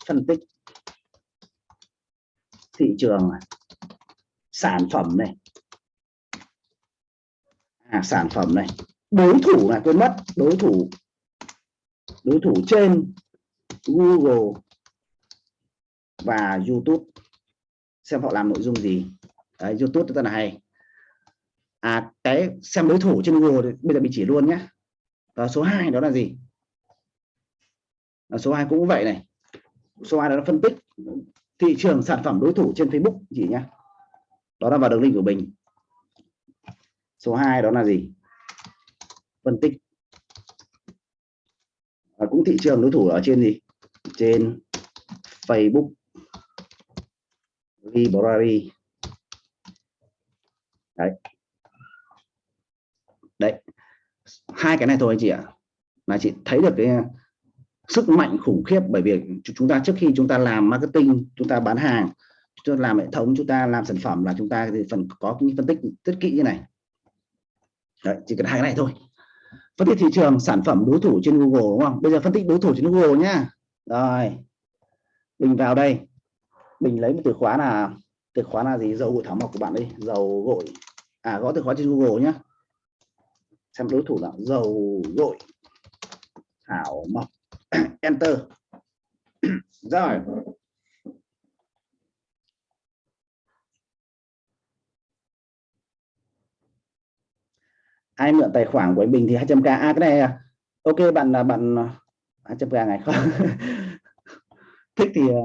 phân tích thị trường này sản phẩm này. À, sản phẩm này đối thủ là quên mất đối thủ đối thủ trên Google và YouTube. Xem họ làm nội dung gì. Đấy, YouTube rất là hay à cái xem đối thủ trên Google thì bây giờ mình chỉ luôn nhé. Và số 2 đó là gì? Và số 2 cũng vậy này. Số 2 đó là phân tích thị trường sản phẩm đối thủ trên Facebook chỉ nhé. Đó là vào đường link của mình. Số 2 đó là gì? Phân tích. Và cũng thị trường đối thủ ở trên gì? Trên Facebook. Library. Đấy đấy. Hai cái này thôi anh chị ạ. Là chị thấy được cái sức mạnh khủng khiếp bởi vì chúng ta trước khi chúng ta làm marketing chúng ta bán hàng chúng ta làm hệ thống chúng ta làm sản phẩm là chúng ta thì phần có những phân tích rất kỹ như này. Đấy, chỉ cần hai cái này thôi. Phân tích thị trường sản phẩm đối thủ trên Google đúng không? Bây giờ phân tích đối thủ trên Google nhá. Rồi. Mình vào đây. Mình lấy một từ khóa là từ khóa là gì? Dầu gội thảo mộc của bạn đi. dầu gội à gõ từ khóa trên Google nhá xem đối thủ là dầu dội thảo mộc. Enter. Rồi. Ai mượn tài khoản của anh Bình thì 200k à cái này à, ok bạn là bạn à, 200k ngày không? Thích thì à,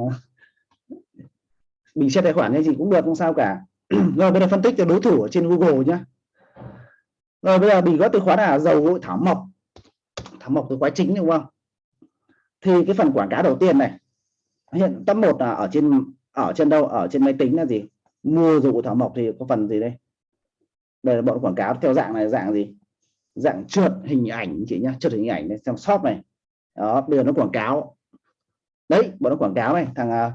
mình ờ, tài khoản hay gì cũng được không sao cả. Rồi bây giờ phân tích cho đối thủ ở trên Google nhé rồi bây giờ bị có từ khóa là dầu gội thảo mộc. Thảo mộc từ khóa chính đúng không? Thì cái phần quảng cáo đầu tiên này hiện top một là ở trên ở trên đâu? Ở trên máy tính là gì? Mua dầu gội thảo mộc thì có phần gì đây? Đây là bọn quảng cáo theo dạng này dạng gì? Dạng trượt hình ảnh chị nhá trượt hình ảnh này xem shop này. Đó bây giờ nó quảng cáo. Đấy bọn nó quảng cáo này thằng à,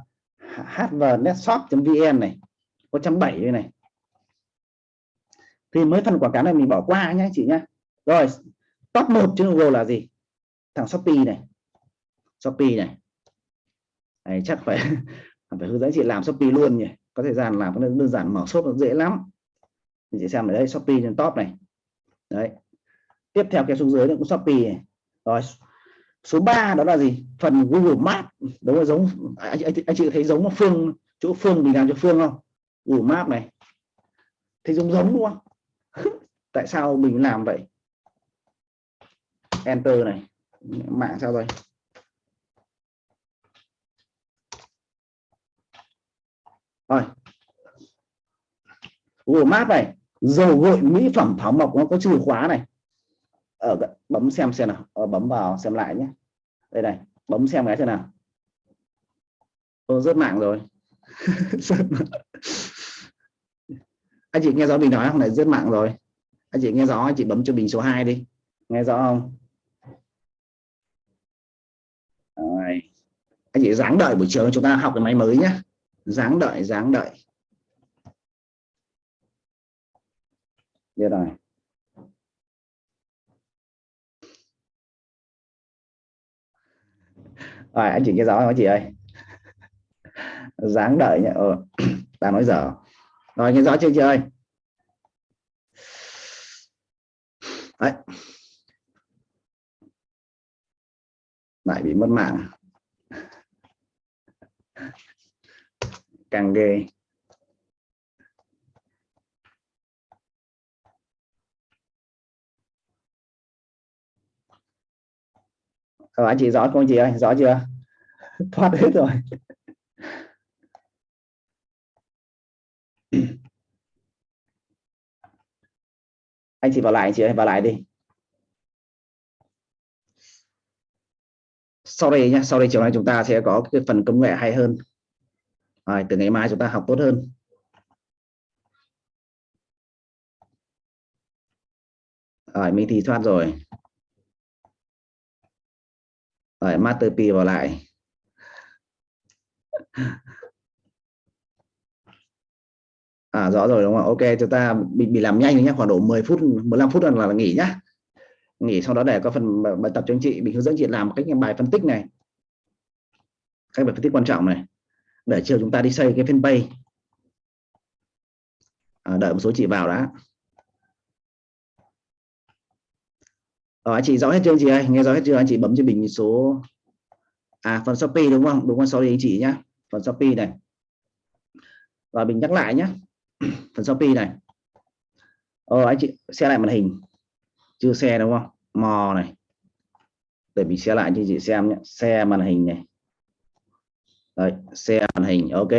uh, hvnetshop vn này có trăm bảy này thì mới phần quảng cáo này mình bỏ qua nhé chị nhé rồi top 1 trên Google là gì? Thằng Shopee này. Shopee này. Này chắc phải phải hướng dẫn chị làm Shopee luôn nhỉ. Có thời gian làm đơn giản mở shop nó dễ lắm. Mình sẽ xem ở đây Shopee trên top này. Đấy. Tiếp theo kéo xuống dưới nữa cũng Shopee này. rồi số 3 đó là gì? Phần Google Maps. Đúng là giống anh, anh, anh chị thấy giống Phương chỗ Phương mình làm cho Phương không? Google Maps này. Thấy giống giống đúng không? tại sao mình làm vậy? Enter này. Mạng sao đây? rồi. Google Maps này. Dầu gội mỹ phẩm thảo mộc nó có chìa khóa này. Ờ, Ở bấm xem xem nào. Ở bấm vào xem lại nhé. Đây này, bấm xem cái xem nào. Tôi rớt mạng rồi. anh chị nghe rõ mình nói không? Này rất mạng rồi. Anh chị nghe rõ anh chị bấm cho mình số 2 đi. Nghe rõ không? Rồi. anh chị dáng đợi buổi chiều chúng ta học cái máy mới nhé dáng đợi dáng đợi. Được rồi. Rồi anh chị nghe rõ không anh chị ơi? Dáng đợi nhé ờ, ta nói dở rồi nghe rõ chưa chị ơi? Đấy. lại bị mất mạng. Càng ghê. Rồi anh chị rõ không chị ơi? Rõ chưa? Thoát hết rồi. anh chị vào lại anh chị ơi vào lại đi. Sau đây nhé sau đây chiều nay chúng ta sẽ có cái phần công nghệ hay hơn. Rồi, từ ngày mai chúng ta học tốt hơn. Rồi mình thì thoát rồi. Rồi master p vào lại. à rõ rồi đúng không ok chúng ta bị, bị làm nhanh nhé khoảng độ 10 phút 15 phút là, là nghỉ nhá. Nghỉ sau đó để có phần bài tập cho anh chị mình hướng dẫn chị làm cách bài phân tích này. Cách bài phân tích quan trọng này. Để chiều chúng ta đi xây cái fanpage. À, đợi một số chị vào đã. Ờ, anh chị rõ hết chưa anh chị ơi? Nghe rõ hết chưa? Anh chị bấm cho mình số à phần shopee đúng không? Đúng không sorry anh chị nhá. Phần shopee này. Và mình nhắc lại nhé phần shopee này. Ờ, anh chị xe lại màn hình. Chưa xe đúng không? Mò này. Để mình xe lại cho chị xem nhé. Xe màn hình này. Đấy, xe màn hình ok.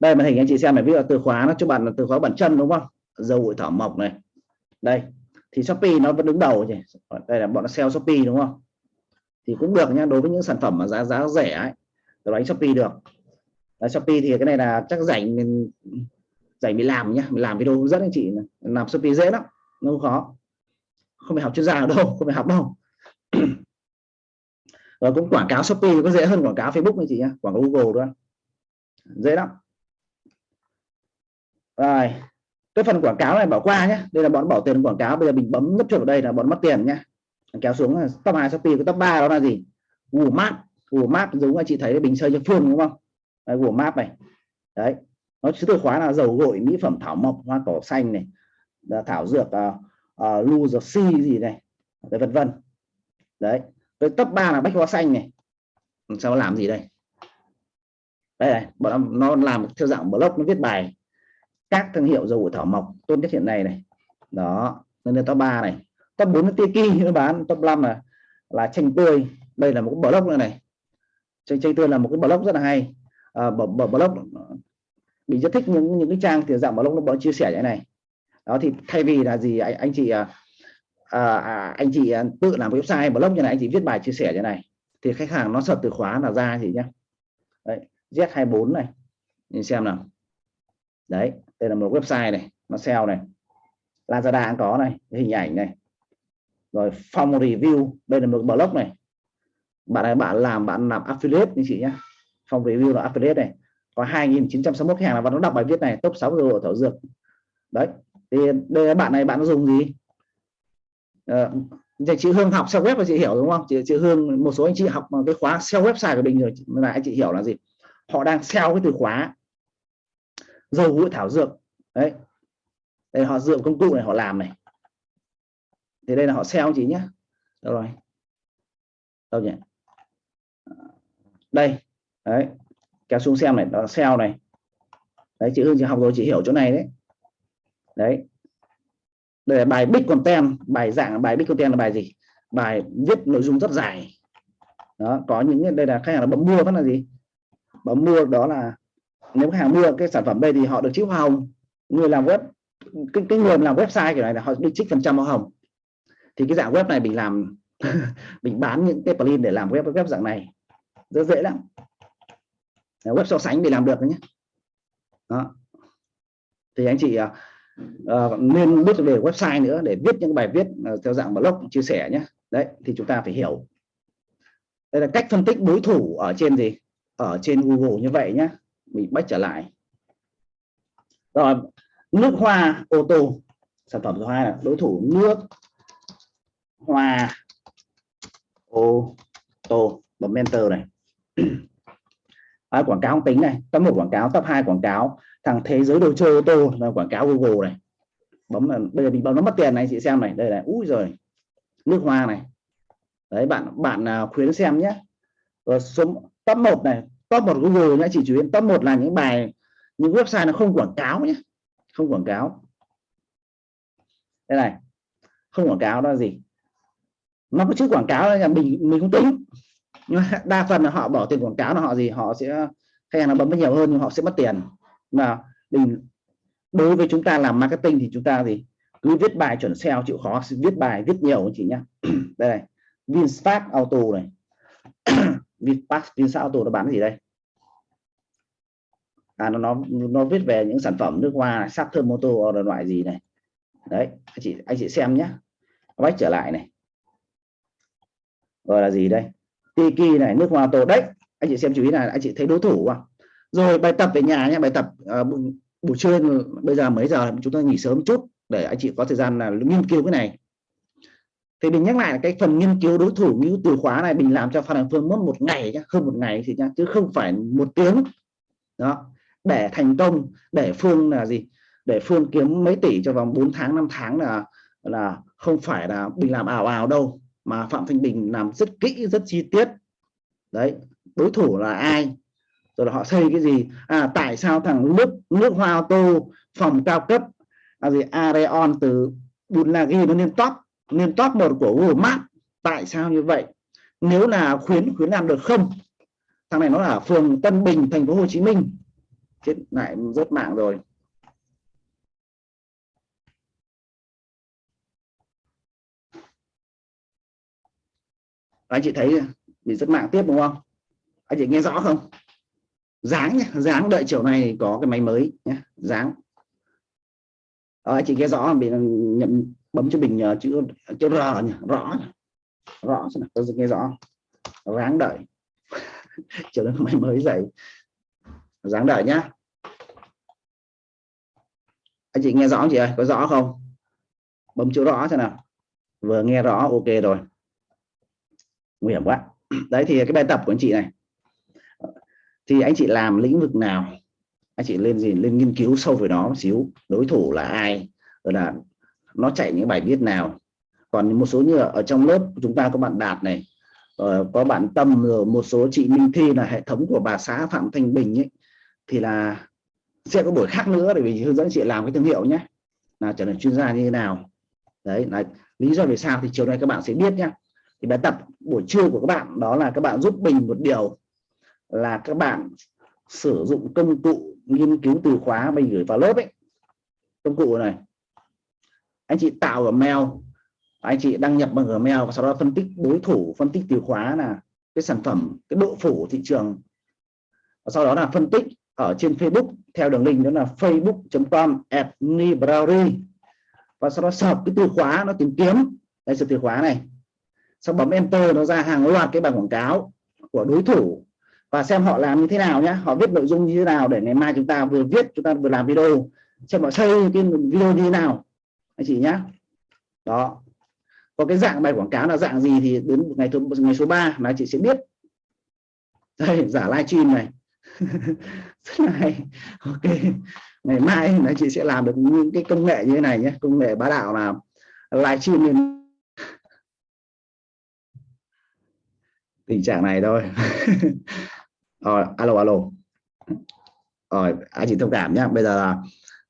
Đây màn hình anh chị xem này. Ví dụ từ khóa nó cho bạn là từ khóa bản chân đúng không? Dầu bụi thảo mộc này. Đây thì shopee nó vẫn đứng đầu nhỉ. Đây là bọn nó sell shopee đúng không? Thì cũng được nha đối với những sản phẩm mà giá giá rẻ ấy đánh shopee được. Đấy, shopee thì cái này là chắc rảnh mình dạy mình làm nhá mình làm video hướng dẫn anh chị làm shopee dễ lắm nó không khó. Không phải học chuyên gia đâu không phải học đâu. Rồi ờ, cũng quảng cáo shopee có dễ hơn quảng cáo facebook anh chị nhá quảng cáo google đó dễ lắm. Rồi cái phần quảng cáo này bỏ qua nhé đây là bọn bỏ tiền quảng cáo bây giờ mình bấm nút chuột vào đây là bọn mất tiền nhé kéo xuống là top 2 shopee cái top 3 đó là gì? Google mát, Google mát giống anh chị thấy bình xây cho phương đúng không? Đấy, Google Maps này. Đấy nó chữ từ khóa là dầu gội mỹ phẩm thảo mộc hoa cỏ xanh này thảo dược à, à, uh, uh, lưu dược si gì này đấy, vân vân. Đấy tới top 3 là bách hoa xanh này. Sao nó làm gì đây? Đây này bọn nó làm theo dạng blog nó viết bài các thương hiệu dầu gội thảo mộc tốt nhất hiện nay này. Đó nên top 3 này. Top 4 là tiki nó bán top 5 là là chanh tươi. Đây là một cái blog nữa này. Chanh chanh tươi là một cái blog rất là hay. À, blog bị rất thích những những cái trang thì dạng blog nó bọn chia sẻ như này. Đó thì thay vì là gì anh, anh chị à, à, à anh chị à, tự làm website blog như này anh chị viết bài chia sẻ như này thì khách hàng nó search từ khóa là ra gì nhá. Đấy, Z24 này nhìn xem nào. Đấy đây là một website này nó sale này. Lazada cũng có này hình ảnh này. Rồi form review đây là một blog này. Bạn này bạn làm bạn làm affiliate anh chị nhé form review là affiliate này có 2.961 khách hàng là và nó đọc bài viết này top 6 giờ thảo dược. Đấy thì đây bạn này bạn dùng gì? À, chị Hương học SEO web và chị hiểu đúng không? Chị, chị Hương một số anh chị học cái khóa SEO website của mình rồi là anh chị hiểu là gì? Họ đang SEO cái từ khóa dầu gội thảo dược. Đấy. Đây họ dựa công cụ này họ làm này. Thì đây là họ SEO chị nhé. Đâu rồi? Đâu nhỉ? Đây. Đấy kéo xuống xem này đó là SEO này. Đấy chị Hương chị học rồi chị hiểu chỗ này đấy. Đấy. Đây là bài big content bài dạng bài big content là bài gì? Bài viết nội dung rất dài. Đó có những đây là khách hàng là bấm mua vẫn là gì? Bấm mua đó là nếu khách hàng mua cái sản phẩm đây thì họ được chiếu hoa hồng. Người làm web cái, cái người làm website kiểu này là họ được trích phần trăm hoa hồng. Thì cái dạng web này mình làm mình bán những cái plugin để làm web web dạng này. Rất dễ lắm web so sánh để làm được nhé. Đó. Thì anh chị uh, nên biết về website nữa để viết những bài viết uh, theo dạng blog chia sẻ nhé. Đấy thì chúng ta phải hiểu. Đây là cách phân tích đối thủ ở trên gì? Ở trên Google như vậy nhé. Mình bắt trở lại. Rồi nước hoa ô tô. Sản phẩm thứ hai là đối thủ nước hoa ô tô. Bấm enter này. à, quảng cáo không tính này top một quảng cáo top 2 quảng cáo thằng thế giới đồ chơi ô tô là quảng cáo Google này. Bấm là bây giờ mình bấm nó mất tiền này chị xem này đây là úi rồi nước hoa này. Đấy bạn bạn à, khuyến xem nhé. Rồi số top 1 này top 1 Google nhé chỉ chú ý top 1 là những bài những website nó không quảng cáo nhé không quảng cáo. Đây này không quảng cáo đó là gì? Nó có chữ quảng cáo là mình mình không tính nhưng mà đa phần là họ bỏ tiền quảng cáo là họ gì? Họ sẽ, khách hàng nó bấm nhiều hơn nhưng họ sẽ mất tiền. Mà mình, đối với chúng ta làm marketing thì chúng ta gì? Cứ viết bài chuẩn SEO chịu khó, viết bài, viết nhiều chị nhá. Đây này, VinFast Auto này. VinFast VinFast Auto nó bán gì đây? À nó nó nó viết về những sản phẩm nước hoa sắc thơm mô tô là loại gì này. Đấy, anh chị anh chị xem nhé quay trở lại này. Gọi là gì đây? Tiki này nước hoa tổ đấy anh chị xem chú ý là anh chị thấy đối thủ không rồi bài tập về nhà nhé bài tập uh, buổi trưa bây giờ mấy giờ chúng ta nghỉ sớm chút để anh chị có thời gian là nghiên cứu cái này. Thì mình nhắc lại là cái phần nghiên cứu đối thủ như từ khóa này mình làm cho phan đăng phương mất một ngày nhá hơn một ngày thì nhá chứ không phải một tiếng. Đó để thành công để phương là gì? Để phương kiếm mấy tỷ cho vòng 4 tháng 5 tháng là là không phải là mình làm ảo ảo đâu mà phạm thanh bình làm rất kỹ, rất chi tiết. Đấy, đối thủ là ai? Rồi là họ xây cái gì? À tại sao thằng nước nước hoa ô tô phòng cao cấp là gì, Areon từ Bunlagi nó lên top lên top một của Google Maps? Tại sao như vậy? Nếu là khuyến khuyến làm được không? Thằng này nó là phường Tân Bình, thành phố Hồ Chí Minh. Chết, lại rớt mạng rồi. Anh chị thấy bị rất mạng tiếp đúng không? Anh chị nghe rõ không? Dáng nhé dáng đợi chiều này có cái máy mới nhé dáng. À, anh chị nghe rõ bị nhận bấm cho bình uh, chữ chữ r nhỉ? Rõ nhỉ? rõ xem nào tôi nghe rõ ráng đợi. Chiều nay máy mới dậy dáng đợi nhá. Anh chị nghe rõ chị ơi? Có rõ không? Bấm chữ rõ xem nào? Vừa nghe rõ ok rồi nguy hiểm quá. Đấy, thì cái bài tập của anh chị này. Thì anh chị làm lĩnh vực nào? Anh chị lên gì, lên nghiên cứu sâu về nó một xíu, đối thủ là ai, rồi là nó chạy những bài viết nào. Còn một số như ở trong lớp chúng ta có bạn đạt này ờ, có bạn tâm, rồi một số chị minh thi là hệ thống của bà xã phạm thanh bình ấy, thì là sẽ có buổi khác nữa để vì hướng dẫn chị làm cái thương hiệu nhé. Là trở thành chuyên gia như thế nào. Đấy, là lý do vì sao thì chiều nay các bạn sẽ biết nhé thì bài tập buổi trưa của các bạn đó là các bạn giúp mình một điều là các bạn sử dụng công cụ nghiên cứu từ khóa mình gửi vào lớp ấy. Công cụ này. Anh chị tạo ở mail, anh chị đăng nhập bằng Gmail và sau đó phân tích đối thủ, phân tích từ khóa là cái sản phẩm, cái độ phủ thị trường. Và sau đó là phân tích ở trên Facebook, theo đường link đó là facebook.com at và sau đó sợp cái từ khóa nó tìm kiếm. Đây là từ khóa này sau bấm enter nó ra hàng loạt cái bảng quảng cáo của đối thủ. Và xem họ làm như thế nào nhé họ viết nội dung như thế nào để ngày mai chúng ta vừa viết, chúng ta vừa làm video. Xem họ xây cái video như thế nào. Anh chị nhá. Đó. Có cái dạng bài quảng cáo là dạng gì thì đến ngày thứ ngày số 3 mà chị sẽ biết. Đây, giả livestream này. Rất là hay. Ok. Ngày mai là chị sẽ làm được những cái công nghệ như thế này nhé công nghệ bá đạo là livestream lên tình trạng này thôi. Rồi alo alo. Rồi anh chị thông cảm nhé bây giờ là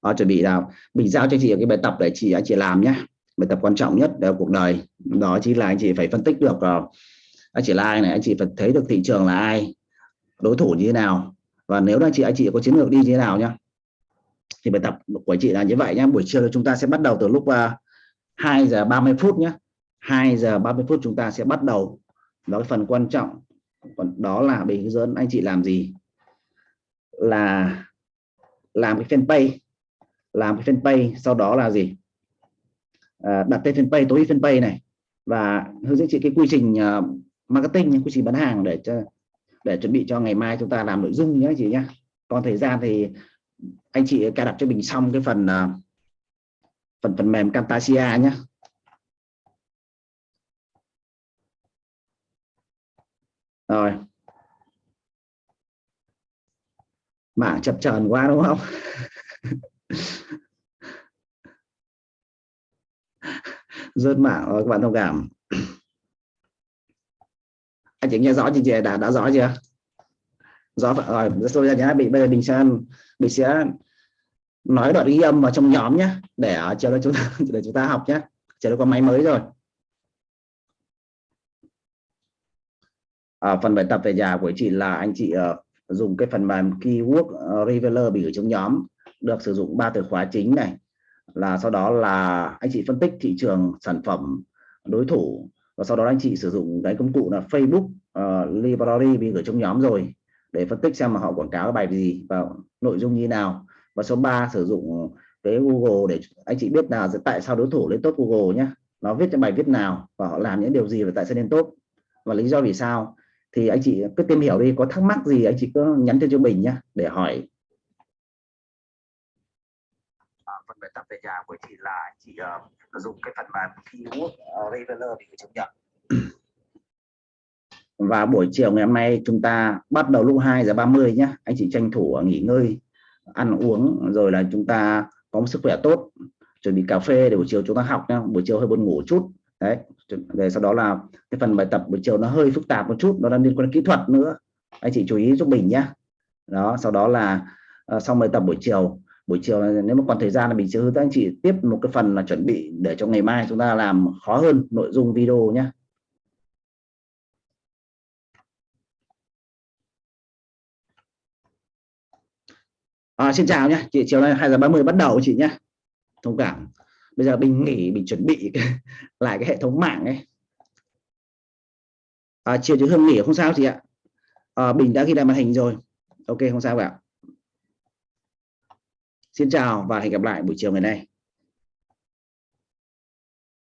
à, chuẩn bị là mình giao cho chị cái bài tập để chị anh chị làm nhé bài tập quan trọng nhất ở cuộc đời. Đó chính là anh chị phải phân tích được uh, anh chị like này anh chị phải thấy được thị trường là ai đối thủ như thế nào. Và nếu là chị anh chị có chiến lược đi như thế nào nhá. Thì bài tập của chị là như vậy nhé buổi trưa chúng ta sẽ bắt đầu từ lúc ờ, uh, 2 giờ 30 phút nhé 2 giờ 30 phút chúng ta sẽ bắt đầu đó cái phần quan trọng. Còn đó là bình hướng dẫn anh chị làm gì? Là làm cái fanpage. Làm cái fanpage sau đó là gì? À, đặt tên fanpage tối fanpage này. Và hướng dẫn chị cái quy trình uh, marketing quy trình bán hàng để cho để chuẩn bị cho ngày mai chúng ta làm nội dung nhé chị nhé. Còn thời gian thì anh chị cài đặt cho mình xong cái phần uh, phần phần mềm Camtasia nhé. Rồi. Mạng chập chờn quá, đúng không? Rớt mạng, rồi các bạn thông cảm. Anh chị nghe rõ chị đã đã rõ chưa? Rõ rồi tôi ra nhá. Bị bây giờ mình sẽ mình sẽ nói đoạn ghi âm vào trong nhóm nhé để chờ cho chúng ta để chúng ta học nhé chờ có máy mới rồi. À, phần bài tập về nhà của chị là anh chị uh, dùng cái phần mềm keyword ờ, uh, revealer bị gửi trong nhóm được sử dụng ba từ khóa chính này. Là sau đó là anh chị phân tích thị trường sản phẩm đối thủ và sau đó anh chị sử dụng cái công cụ là Facebook uh, library bị gửi trong nhóm rồi để phân tích xem mà họ quảng cáo bài gì và nội dung như nào. Và số 3 sử dụng cái Google để anh chị biết là tại sao đối thủ lên top Google nhé nó viết cho bài viết nào và họ làm những điều gì và tại sao lên top và lý do vì sao thì anh chị cứ tìm hiểu đi có thắc mắc gì anh chị cứ nhắn tin cho mình nhé để hỏi. À, phần bài tập về nhà của chị là chị uh, dùng cái phần mềm keyword uh, revealer để chấp nhận. Và buổi chiều ngày hôm nay chúng ta bắt đầu lúc 2 giờ 30 nhé anh chị tranh thủ nghỉ ngơi ăn uống rồi là chúng ta có một sức khỏe tốt chuẩn bị cà phê để buổi chiều chúng ta học nhá buổi chiều hơi buồn ngủ chút đấy rồi sau đó là cái phần bài tập buổi chiều nó hơi phức tạp một chút nó đang liên quan đến kỹ thuật nữa. Anh chị chú ý giúp mình nhé đó sau đó là ờ, uh, xong bài tập buổi chiều buổi chiều nếu mà còn thời gian là mình sẽ hướng dẫn anh chị tiếp một cái phần là chuẩn bị để cho ngày mai chúng ta làm khó hơn nội dung video nhé À, xin chào nhé chị chiều nay 2 giờ 30 bắt đầu chị nhé thông cảm bây giờ mình nghỉ mình chuẩn bị lại cái hệ thống mạng ấy. À, chiều chứ hương nghỉ không sao chị ạ. À, bình đã ghi lại màn hình rồi. Ok không sao cả. Xin chào và hẹn gặp lại buổi chiều ngày nay.